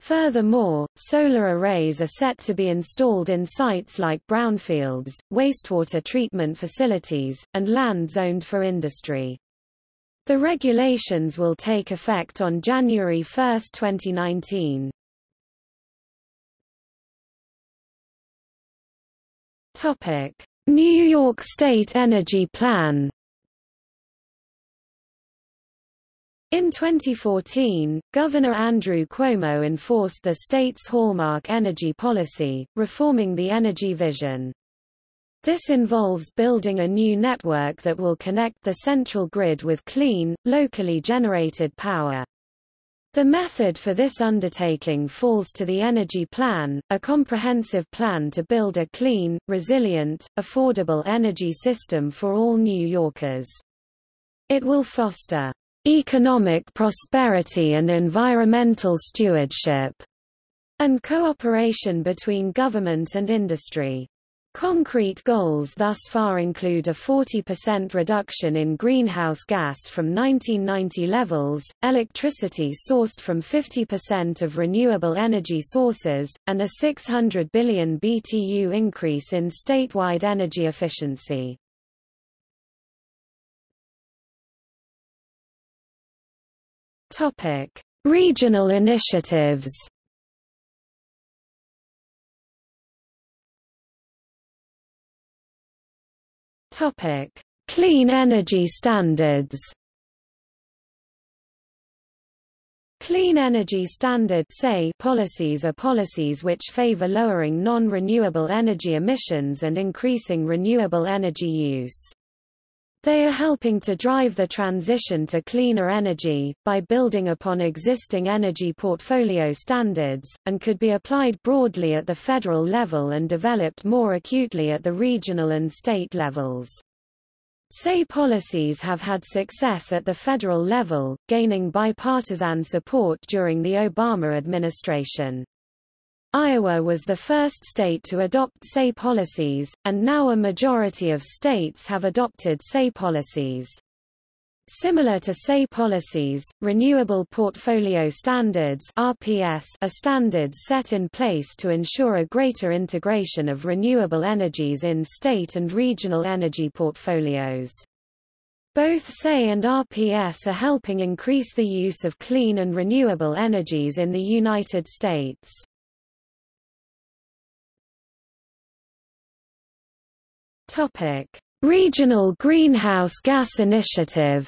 Furthermore, solar arrays are set to be installed in sites like brownfields, wastewater treatment facilities, and land zoned for industry. The regulations will take effect on January 1, 2019. Topic: New York State Energy Plan. In 2014, Governor Andrew Cuomo enforced the state's hallmark energy policy, reforming the energy vision. This involves building a new network that will connect the central grid with clean, locally generated power. The method for this undertaking falls to the Energy Plan, a comprehensive plan to build a clean, resilient, affordable energy system for all New Yorkers. It will foster economic prosperity and environmental stewardship, and cooperation between government and industry. Concrete goals thus far include a 40% reduction in greenhouse gas from 1990 levels, electricity sourced from 50% of renewable energy sources, and a 600 billion BTU increase in statewide energy efficiency. Regional initiatives Topic: Clean energy standards. Clean Energy Standard policies are policies which favor lowering non-renewable energy emissions and increasing renewable energy use. They are helping to drive the transition to cleaner energy, by building upon existing energy portfolio standards, and could be applied broadly at the federal level and developed more acutely at the regional and state levels. CES policies have had success at the federal level, gaining bipartisan support during the Obama administration. Iowa was the first state to adopt CES policies, and now a majority of states have adopted CES policies. Similar to CES policies, Renewable Portfolio Standards RPS are standards set in place to ensure a greater integration of renewable energies in state and regional energy portfolios. Both CES and RPS are helping increase the use of clean and renewable energies in the United States. Regional Greenhouse Gas Initiative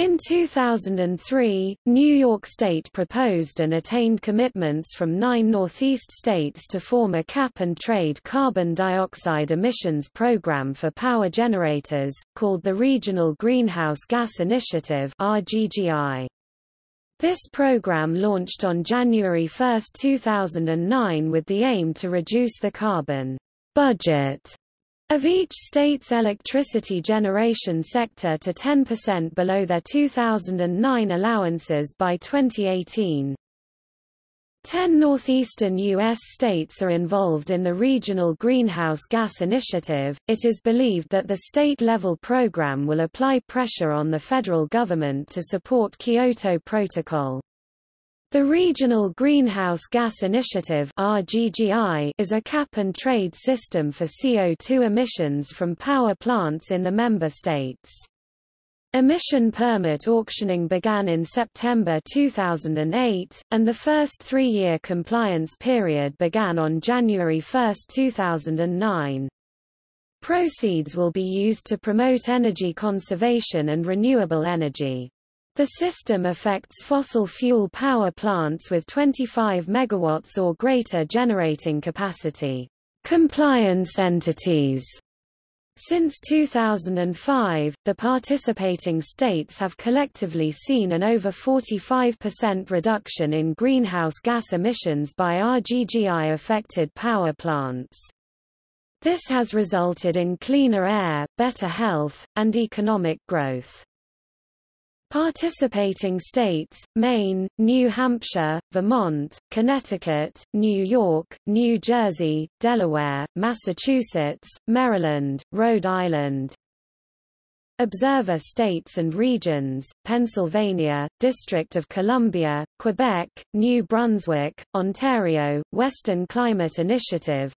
In 2003, New York State proposed and attained commitments from nine Northeast states to form a cap-and-trade carbon dioxide emissions program for power generators, called the Regional Greenhouse Gas Initiative RGGI. This program launched on January 1, 2009 with the aim to reduce the carbon budget of each state's electricity generation sector to 10% below their 2009 allowances by 2018. Ten northeastern U.S. states are involved in the Regional Greenhouse Gas Initiative. It is believed that the state level program will apply pressure on the federal government to support Kyoto Protocol. The Regional Greenhouse Gas Initiative RGGI is a cap-and-trade system for CO2 emissions from power plants in the member states. Emission permit auctioning began in September 2008, and the first three-year compliance period began on January 1, 2009. Proceeds will be used to promote energy conservation and renewable energy. The system affects fossil fuel power plants with 25 megawatts or greater generating capacity. Compliance entities since 2005, the participating states have collectively seen an over 45% reduction in greenhouse gas emissions by RGGI-affected power plants. This has resulted in cleaner air, better health, and economic growth. Participating states, Maine, New Hampshire, Vermont, Connecticut, New York, New Jersey, Delaware, Massachusetts, Maryland, Rhode Island, Observer states and regions, Pennsylvania, District of Columbia, Quebec, New Brunswick, Ontario, Western Climate Initiative,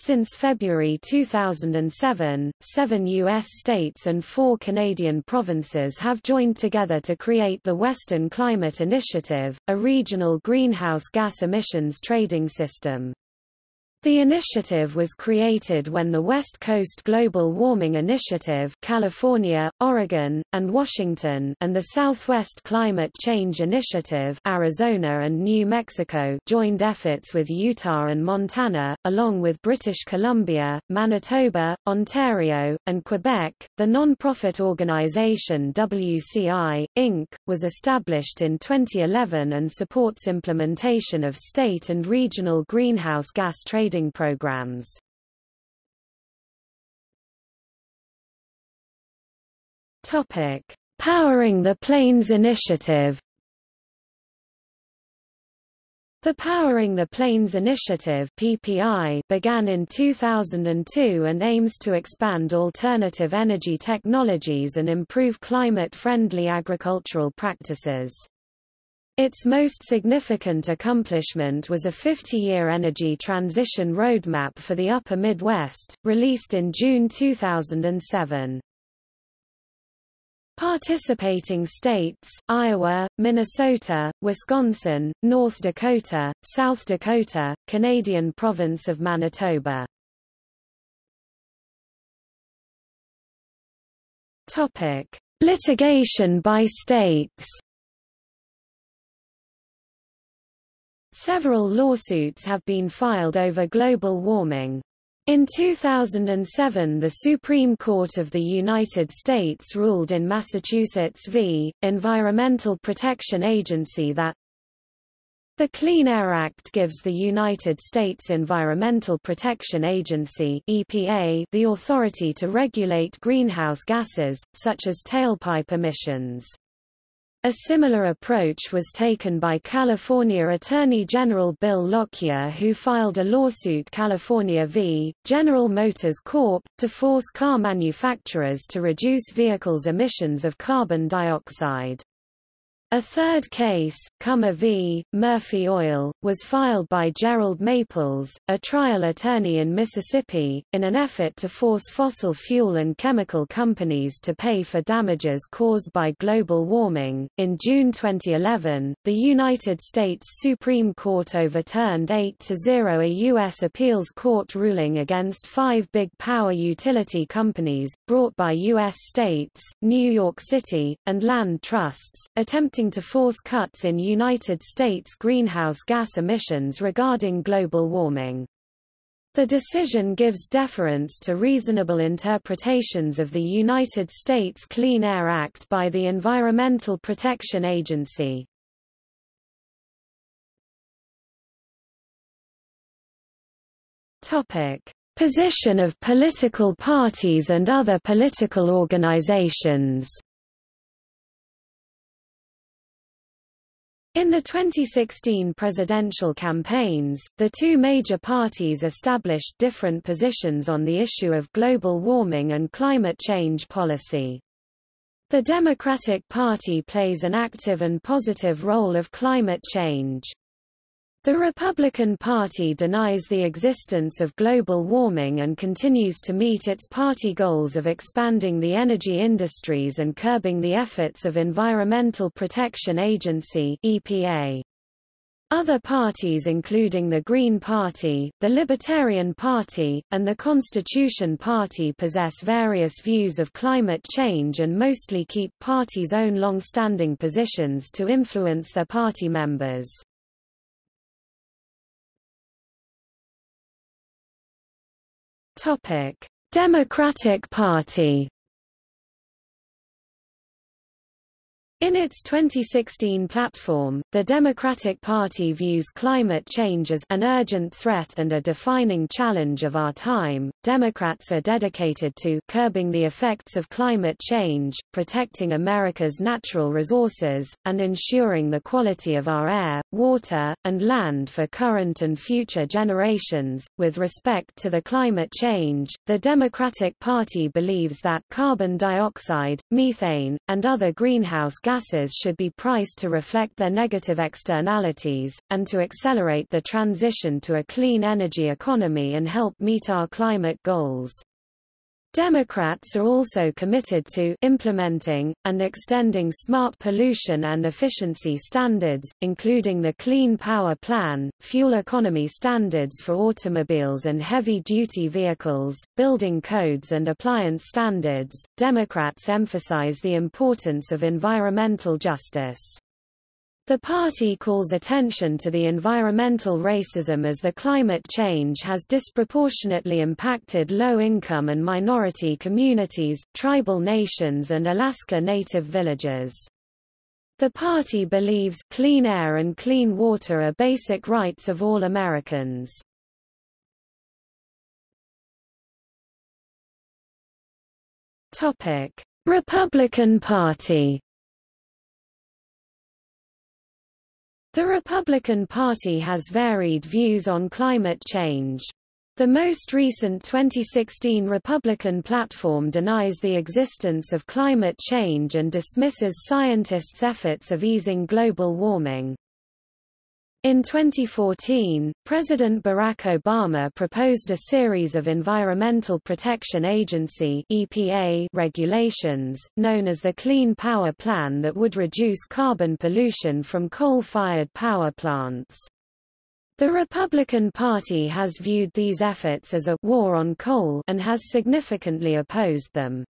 since February 2007, seven U.S. states and four Canadian provinces have joined together to create the Western Climate Initiative, a regional greenhouse gas emissions trading system. The initiative was created when the West Coast Global Warming Initiative California, Oregon, and Washington and the Southwest Climate Change Initiative Arizona and New Mexico joined efforts with Utah and Montana, along with British Columbia, Manitoba, Ontario, and Quebec. The non-profit organization WCI, Inc., was established in 2011 and supports implementation of state and regional greenhouse gas trading trading programs. Topic: Powering the Plains Initiative. The Powering the Plains Initiative (PPI) began in 2002 and aims to expand alternative energy technologies and improve climate-friendly agricultural practices. Its most significant accomplishment was a 50-year energy transition roadmap for the Upper Midwest, released in June 2007. Participating states, Iowa, Minnesota, Wisconsin, North Dakota, South Dakota, Canadian province of Manitoba. Topic. Litigation by states Several lawsuits have been filed over global warming. In 2007 the Supreme Court of the United States ruled in Massachusetts v. Environmental Protection Agency that the Clean Air Act gives the United States Environmental Protection Agency EPA the authority to regulate greenhouse gases, such as tailpipe emissions. A similar approach was taken by California Attorney General Bill Lockyer who filed a lawsuit California v. General Motors Corp. to force car manufacturers to reduce vehicles' emissions of carbon dioxide. A third case, Comer v. Murphy Oil, was filed by Gerald Maples, a trial attorney in Mississippi, in an effort to force fossil fuel and chemical companies to pay for damages caused by global warming. In June 2011, the United States Supreme Court overturned 8 to 0 a U.S. appeals court ruling against five big power utility companies, brought by U.S. states, New York City, and land trusts, attempting to force cuts in United States greenhouse gas emissions regarding global warming. The decision gives deference to reasonable interpretations of the United States Clean Air Act by the Environmental Protection Agency. Topic: Position of political parties and other political organizations. In the 2016 presidential campaigns, the two major parties established different positions on the issue of global warming and climate change policy. The Democratic Party plays an active and positive role of climate change. The Republican Party denies the existence of global warming and continues to meet its party goals of expanding the energy industries and curbing the efforts of Environmental Protection Agency EPA. Other parties including the Green Party, the Libertarian Party, and the Constitution Party possess various views of climate change and mostly keep parties' own long-standing positions to influence their party members. Democratic Party In its 2016 platform, the Democratic Party views climate change as an urgent threat and a defining challenge of our time. Democrats are dedicated to curbing the effects of climate change, protecting America's natural resources, and ensuring the quality of our air, water, and land for current and future generations. With respect to the climate change, the Democratic Party believes that carbon dioxide, methane, and other greenhouse gas gases should be priced to reflect their negative externalities, and to accelerate the transition to a clean energy economy and help meet our climate goals. Democrats are also committed to implementing, and extending smart pollution and efficiency standards, including the Clean Power Plan, fuel economy standards for automobiles and heavy-duty vehicles, building codes and appliance standards. Democrats emphasize the importance of environmental justice. The party calls attention to the environmental racism as the climate change has disproportionately impacted low-income and minority communities, tribal nations and Alaska Native villages. The party believes clean air and clean water are basic rights of all Americans. Republican Party The Republican Party has varied views on climate change. The most recent 2016 Republican platform denies the existence of climate change and dismisses scientists' efforts of easing global warming. In 2014, President Barack Obama proposed a series of Environmental Protection Agency (EPA) regulations, known as the Clean Power Plan that would reduce carbon pollution from coal-fired power plants. The Republican Party has viewed these efforts as a war on coal and has significantly opposed them.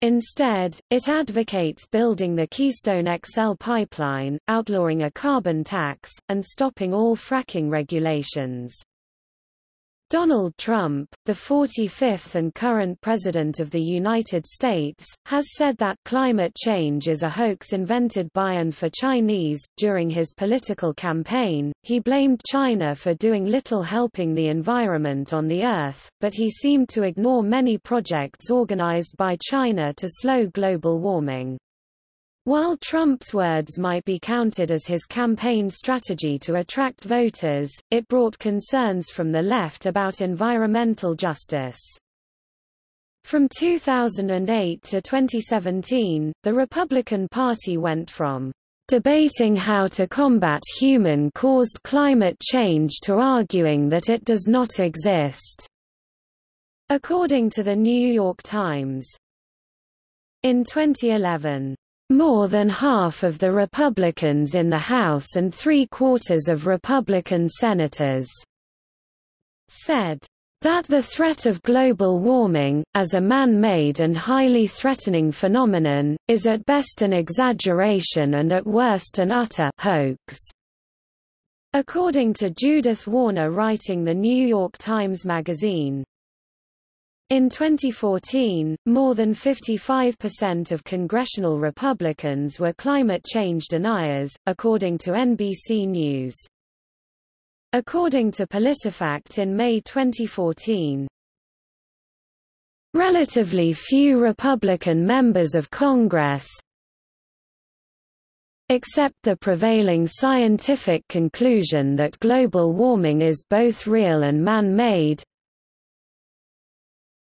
Instead, it advocates building the Keystone XL pipeline, outlawing a carbon tax, and stopping all fracking regulations. Donald Trump, the 45th and current President of the United States, has said that climate change is a hoax invented by and for Chinese. During his political campaign, he blamed China for doing little helping the environment on the Earth, but he seemed to ignore many projects organized by China to slow global warming. While Trump's words might be counted as his campaign strategy to attract voters, it brought concerns from the left about environmental justice. From 2008 to 2017, the Republican Party went from debating how to combat human-caused climate change to arguing that it does not exist, according to the New York Times. In 2011, more than half of the Republicans in the House and three-quarters of Republican senators said that the threat of global warming, as a man-made and highly threatening phenomenon, is at best an exaggeration and at worst an utter hoax. According to Judith Warner writing The New York Times Magazine, in 2014, more than 55% of congressional Republicans were climate change deniers, according to NBC News. According to PolitiFact in May 2014, relatively few Republican members of Congress accept the prevailing scientific conclusion that global warming is both real and man-made,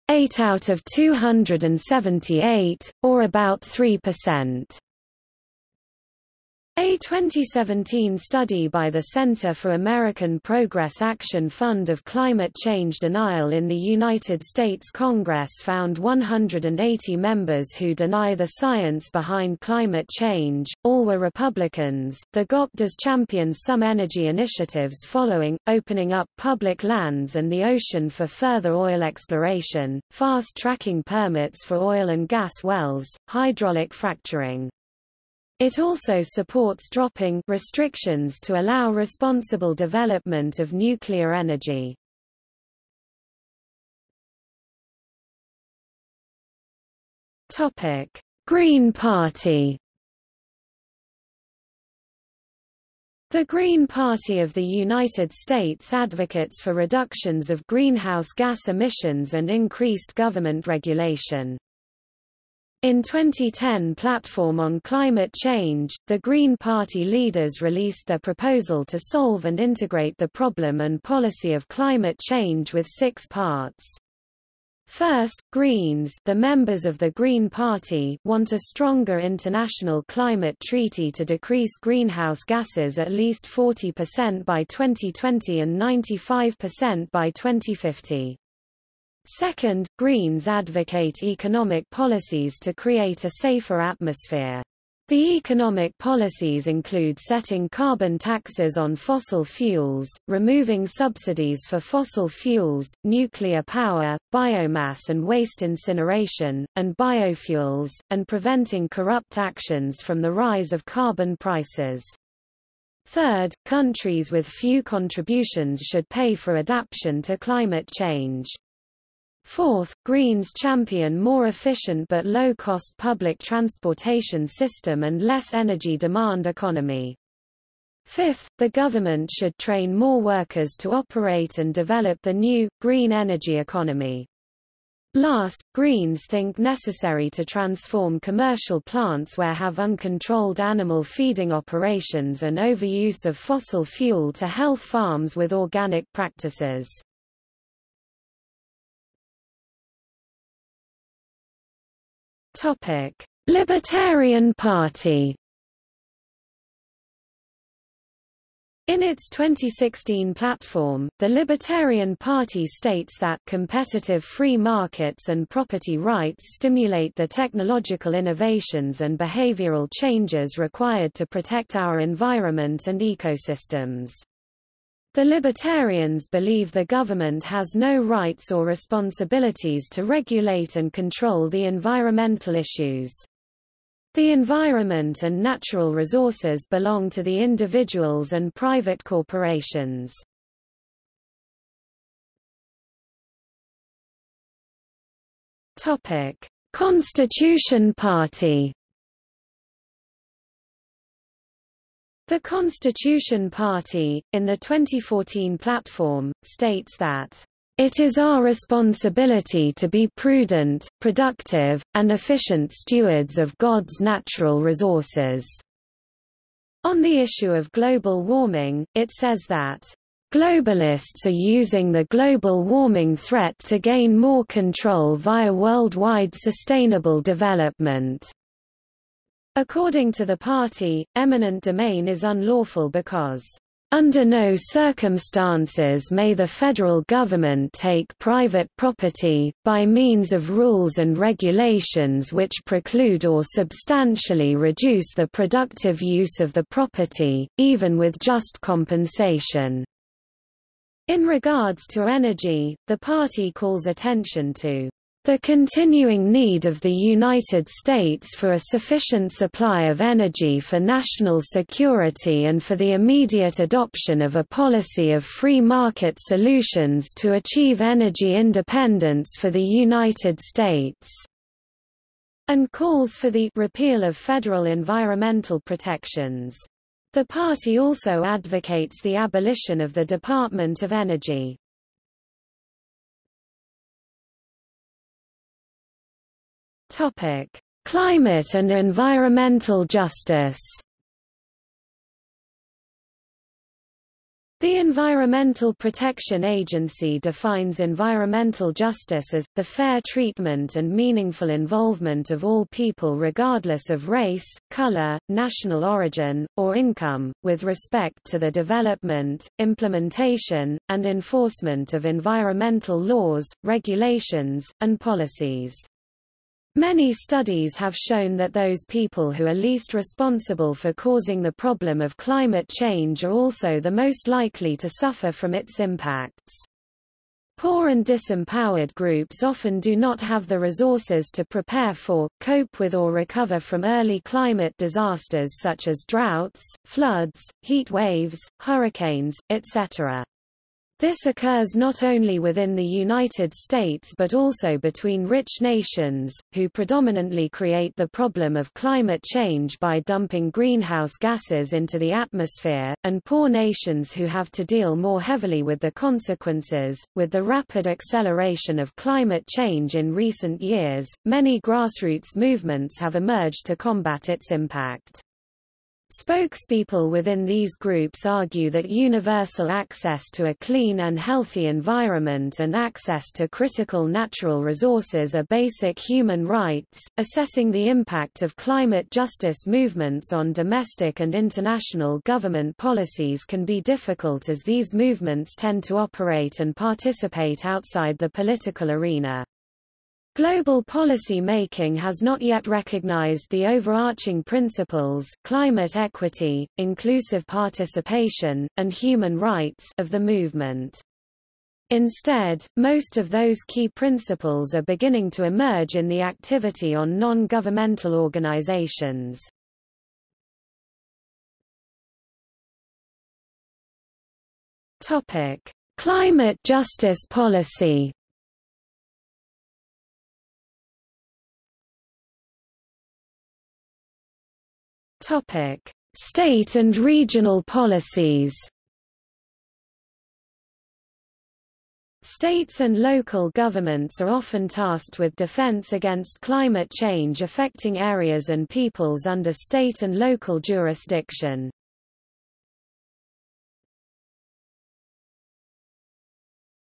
8 out of 278, or about 3%. A 2017 study by the Center for American Progress Action Fund of Climate Change Denial in the United States Congress found 180 members who deny the science behind climate change, all were Republicans. The GOP does champion some energy initiatives following, opening up public lands and the ocean for further oil exploration, fast-tracking permits for oil and gas wells, hydraulic fracturing. It also supports dropping restrictions to allow responsible development of nuclear energy. Topic: Green Party. The Green Party of the United States advocates for reductions of greenhouse gas emissions and increased government regulation. In 2010 Platform on Climate Change, the Green Party leaders released their proposal to solve and integrate the problem and policy of climate change with six parts. First, Greens the members of the Green Party want a stronger international climate treaty to decrease greenhouse gases at least 40% by 2020 and 95% by 2050. Second, Greens advocate economic policies to create a safer atmosphere. The economic policies include setting carbon taxes on fossil fuels, removing subsidies for fossil fuels, nuclear power, biomass and waste incineration, and biofuels, and preventing corrupt actions from the rise of carbon prices. Third, countries with few contributions should pay for adaptation to climate change. Fourth, Greens champion more efficient but low-cost public transportation system and less energy demand economy. Fifth, the government should train more workers to operate and develop the new, green energy economy. Last, Greens think necessary to transform commercial plants where have uncontrolled animal feeding operations and overuse of fossil fuel to health farms with organic practices. Topic: Libertarian Party. In its 2016 platform, the Libertarian Party states that competitive free markets and property rights stimulate the technological innovations and behavioral changes required to protect our environment and ecosystems. The Libertarians believe the government has no rights or responsibilities to regulate and control the environmental issues. The environment and natural resources belong to the individuals and private corporations. Constitution Party The Constitution Party, in the 2014 platform, states that it is our responsibility to be prudent, productive, and efficient stewards of God's natural resources. On the issue of global warming, it says that Globalists are using the global warming threat to gain more control via worldwide sustainable development. According to the party, eminent domain is unlawful because under no circumstances may the federal government take private property, by means of rules and regulations which preclude or substantially reduce the productive use of the property, even with just compensation. In regards to energy, the party calls attention to the continuing need of the United States for a sufficient supply of energy for national security and for the immediate adoption of a policy of free market solutions to achieve energy independence for the United States and calls for the repeal of federal environmental protections. The party also advocates the abolition of the Department of Energy. Topic: Climate and environmental justice. The Environmental Protection Agency defines environmental justice as, the fair treatment and meaningful involvement of all people regardless of race, color, national origin, or income, with respect to the development, implementation, and enforcement of environmental laws, regulations, and policies. Many studies have shown that those people who are least responsible for causing the problem of climate change are also the most likely to suffer from its impacts. Poor and disempowered groups often do not have the resources to prepare for, cope with or recover from early climate disasters such as droughts, floods, heat waves, hurricanes, etc. This occurs not only within the United States but also between rich nations, who predominantly create the problem of climate change by dumping greenhouse gases into the atmosphere, and poor nations who have to deal more heavily with the consequences. With the rapid acceleration of climate change in recent years, many grassroots movements have emerged to combat its impact. Spokespeople within these groups argue that universal access to a clean and healthy environment and access to critical natural resources are basic human rights. Assessing the impact of climate justice movements on domestic and international government policies can be difficult as these movements tend to operate and participate outside the political arena. Global policy making has not yet recognized the overarching principles climate equity, inclusive participation, and human rights of the movement. Instead, most of those key principles are beginning to emerge in the activity on non-governmental organizations. Climate justice policy Topic: State and regional policies. States and local governments are often tasked with defense against climate change affecting areas and peoples under state and local jurisdiction.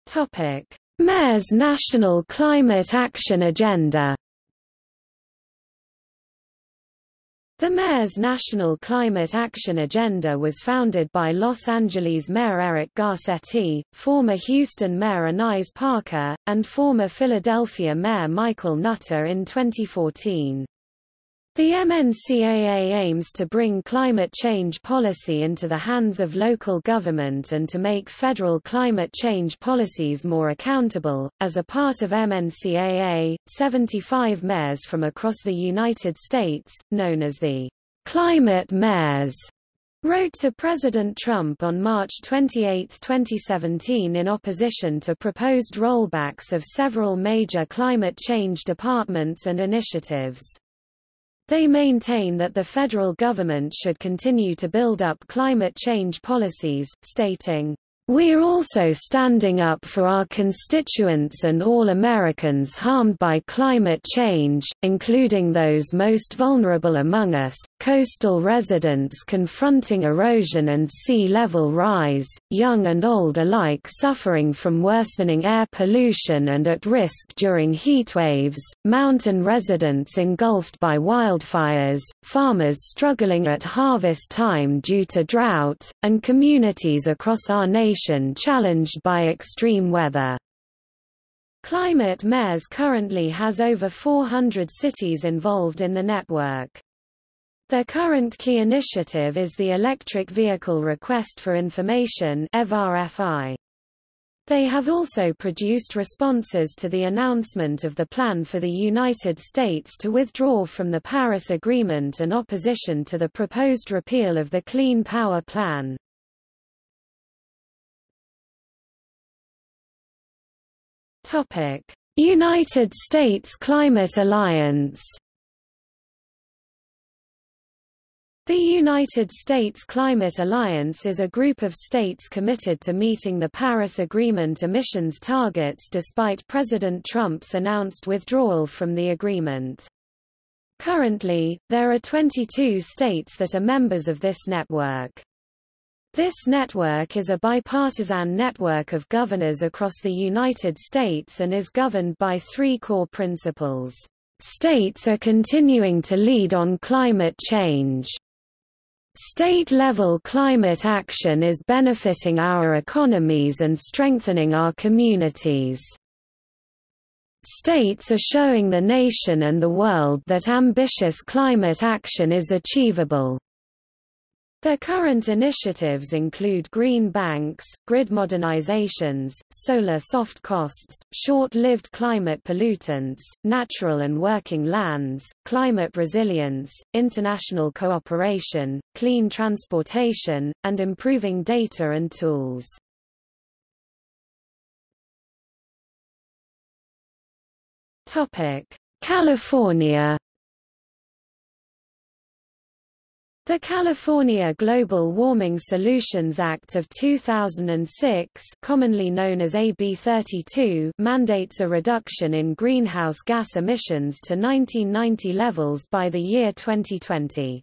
Topic: Mayor's National Climate Action Agenda The mayor's National Climate Action Agenda was founded by Los Angeles Mayor Eric Garcetti, former Houston Mayor Annise Parker, and former Philadelphia Mayor Michael Nutter in 2014. The MNCAA aims to bring climate change policy into the hands of local government and to make federal climate change policies more accountable. As a part of MNCAA, 75 mayors from across the United States, known as the Climate Mayors, wrote to President Trump on March 28, 2017 in opposition to proposed rollbacks of several major climate change departments and initiatives. They maintain that the federal government should continue to build up climate change policies, stating, we're also standing up for our constituents and all Americans harmed by climate change, including those most vulnerable among us, coastal residents confronting erosion and sea level rise, young and old alike suffering from worsening air pollution and at risk during heatwaves, mountain residents engulfed by wildfires, farmers struggling at harvest time due to drought, and communities across our nation challenged by extreme weather. Climate Mayors currently has over 400 cities involved in the network. Their current key initiative is the Electric Vehicle Request for Information They have also produced responses to the announcement of the plan for the United States to withdraw from the Paris Agreement and opposition to the proposed repeal of the Clean Power Plan. Topic: United States Climate Alliance. The United States Climate Alliance is a group of states committed to meeting the Paris Agreement emissions targets despite President Trump's announced withdrawal from the agreement. Currently, there are 22 states that are members of this network. This network is a bipartisan network of governors across the United States and is governed by three core principles. States are continuing to lead on climate change. State-level climate action is benefiting our economies and strengthening our communities. States are showing the nation and the world that ambitious climate action is achievable. Their current initiatives include green banks, grid modernizations, solar soft costs, short-lived climate pollutants, natural and working lands, climate resilience, international cooperation, clean transportation, and improving data and tools. California The California Global Warming Solutions Act of 2006 commonly known as AB 32 mandates a reduction in greenhouse gas emissions to 1990 levels by the year 2020.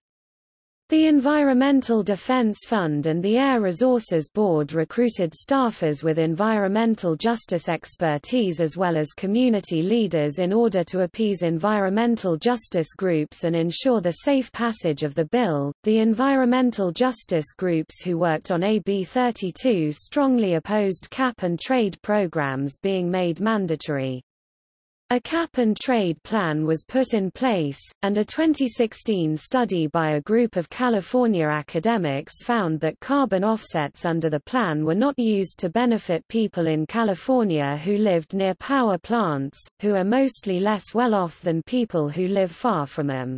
The Environmental Defense Fund and the Air Resources Board recruited staffers with environmental justice expertise as well as community leaders in order to appease environmental justice groups and ensure the safe passage of the bill. The environmental justice groups who worked on AB 32 strongly opposed cap and trade programs being made mandatory. A cap-and-trade plan was put in place, and a 2016 study by a group of California academics found that carbon offsets under the plan were not used to benefit people in California who lived near power plants, who are mostly less well off than people who live far from them.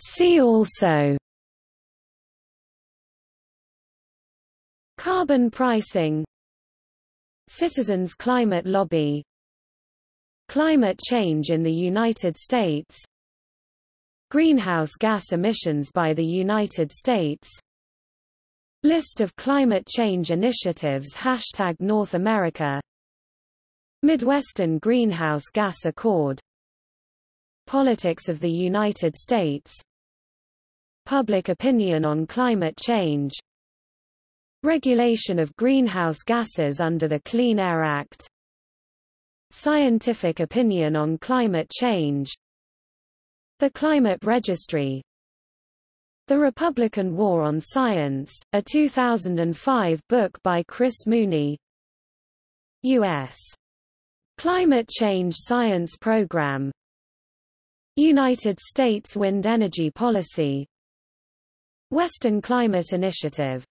See also Carbon pricing. Citizens Climate Lobby. Climate change in the United States. Greenhouse gas emissions by the United States. List of climate change initiatives Hashtag North America. Midwestern Greenhouse Gas Accord. Politics of the United States. Public opinion on climate change Regulation of greenhouse gases under the Clean Air Act. Scientific opinion on climate change. The Climate Registry. The Republican War on Science, a 2005 book by Chris Mooney. U.S. Climate Change Science Program. United States Wind Energy Policy. Western Climate Initiative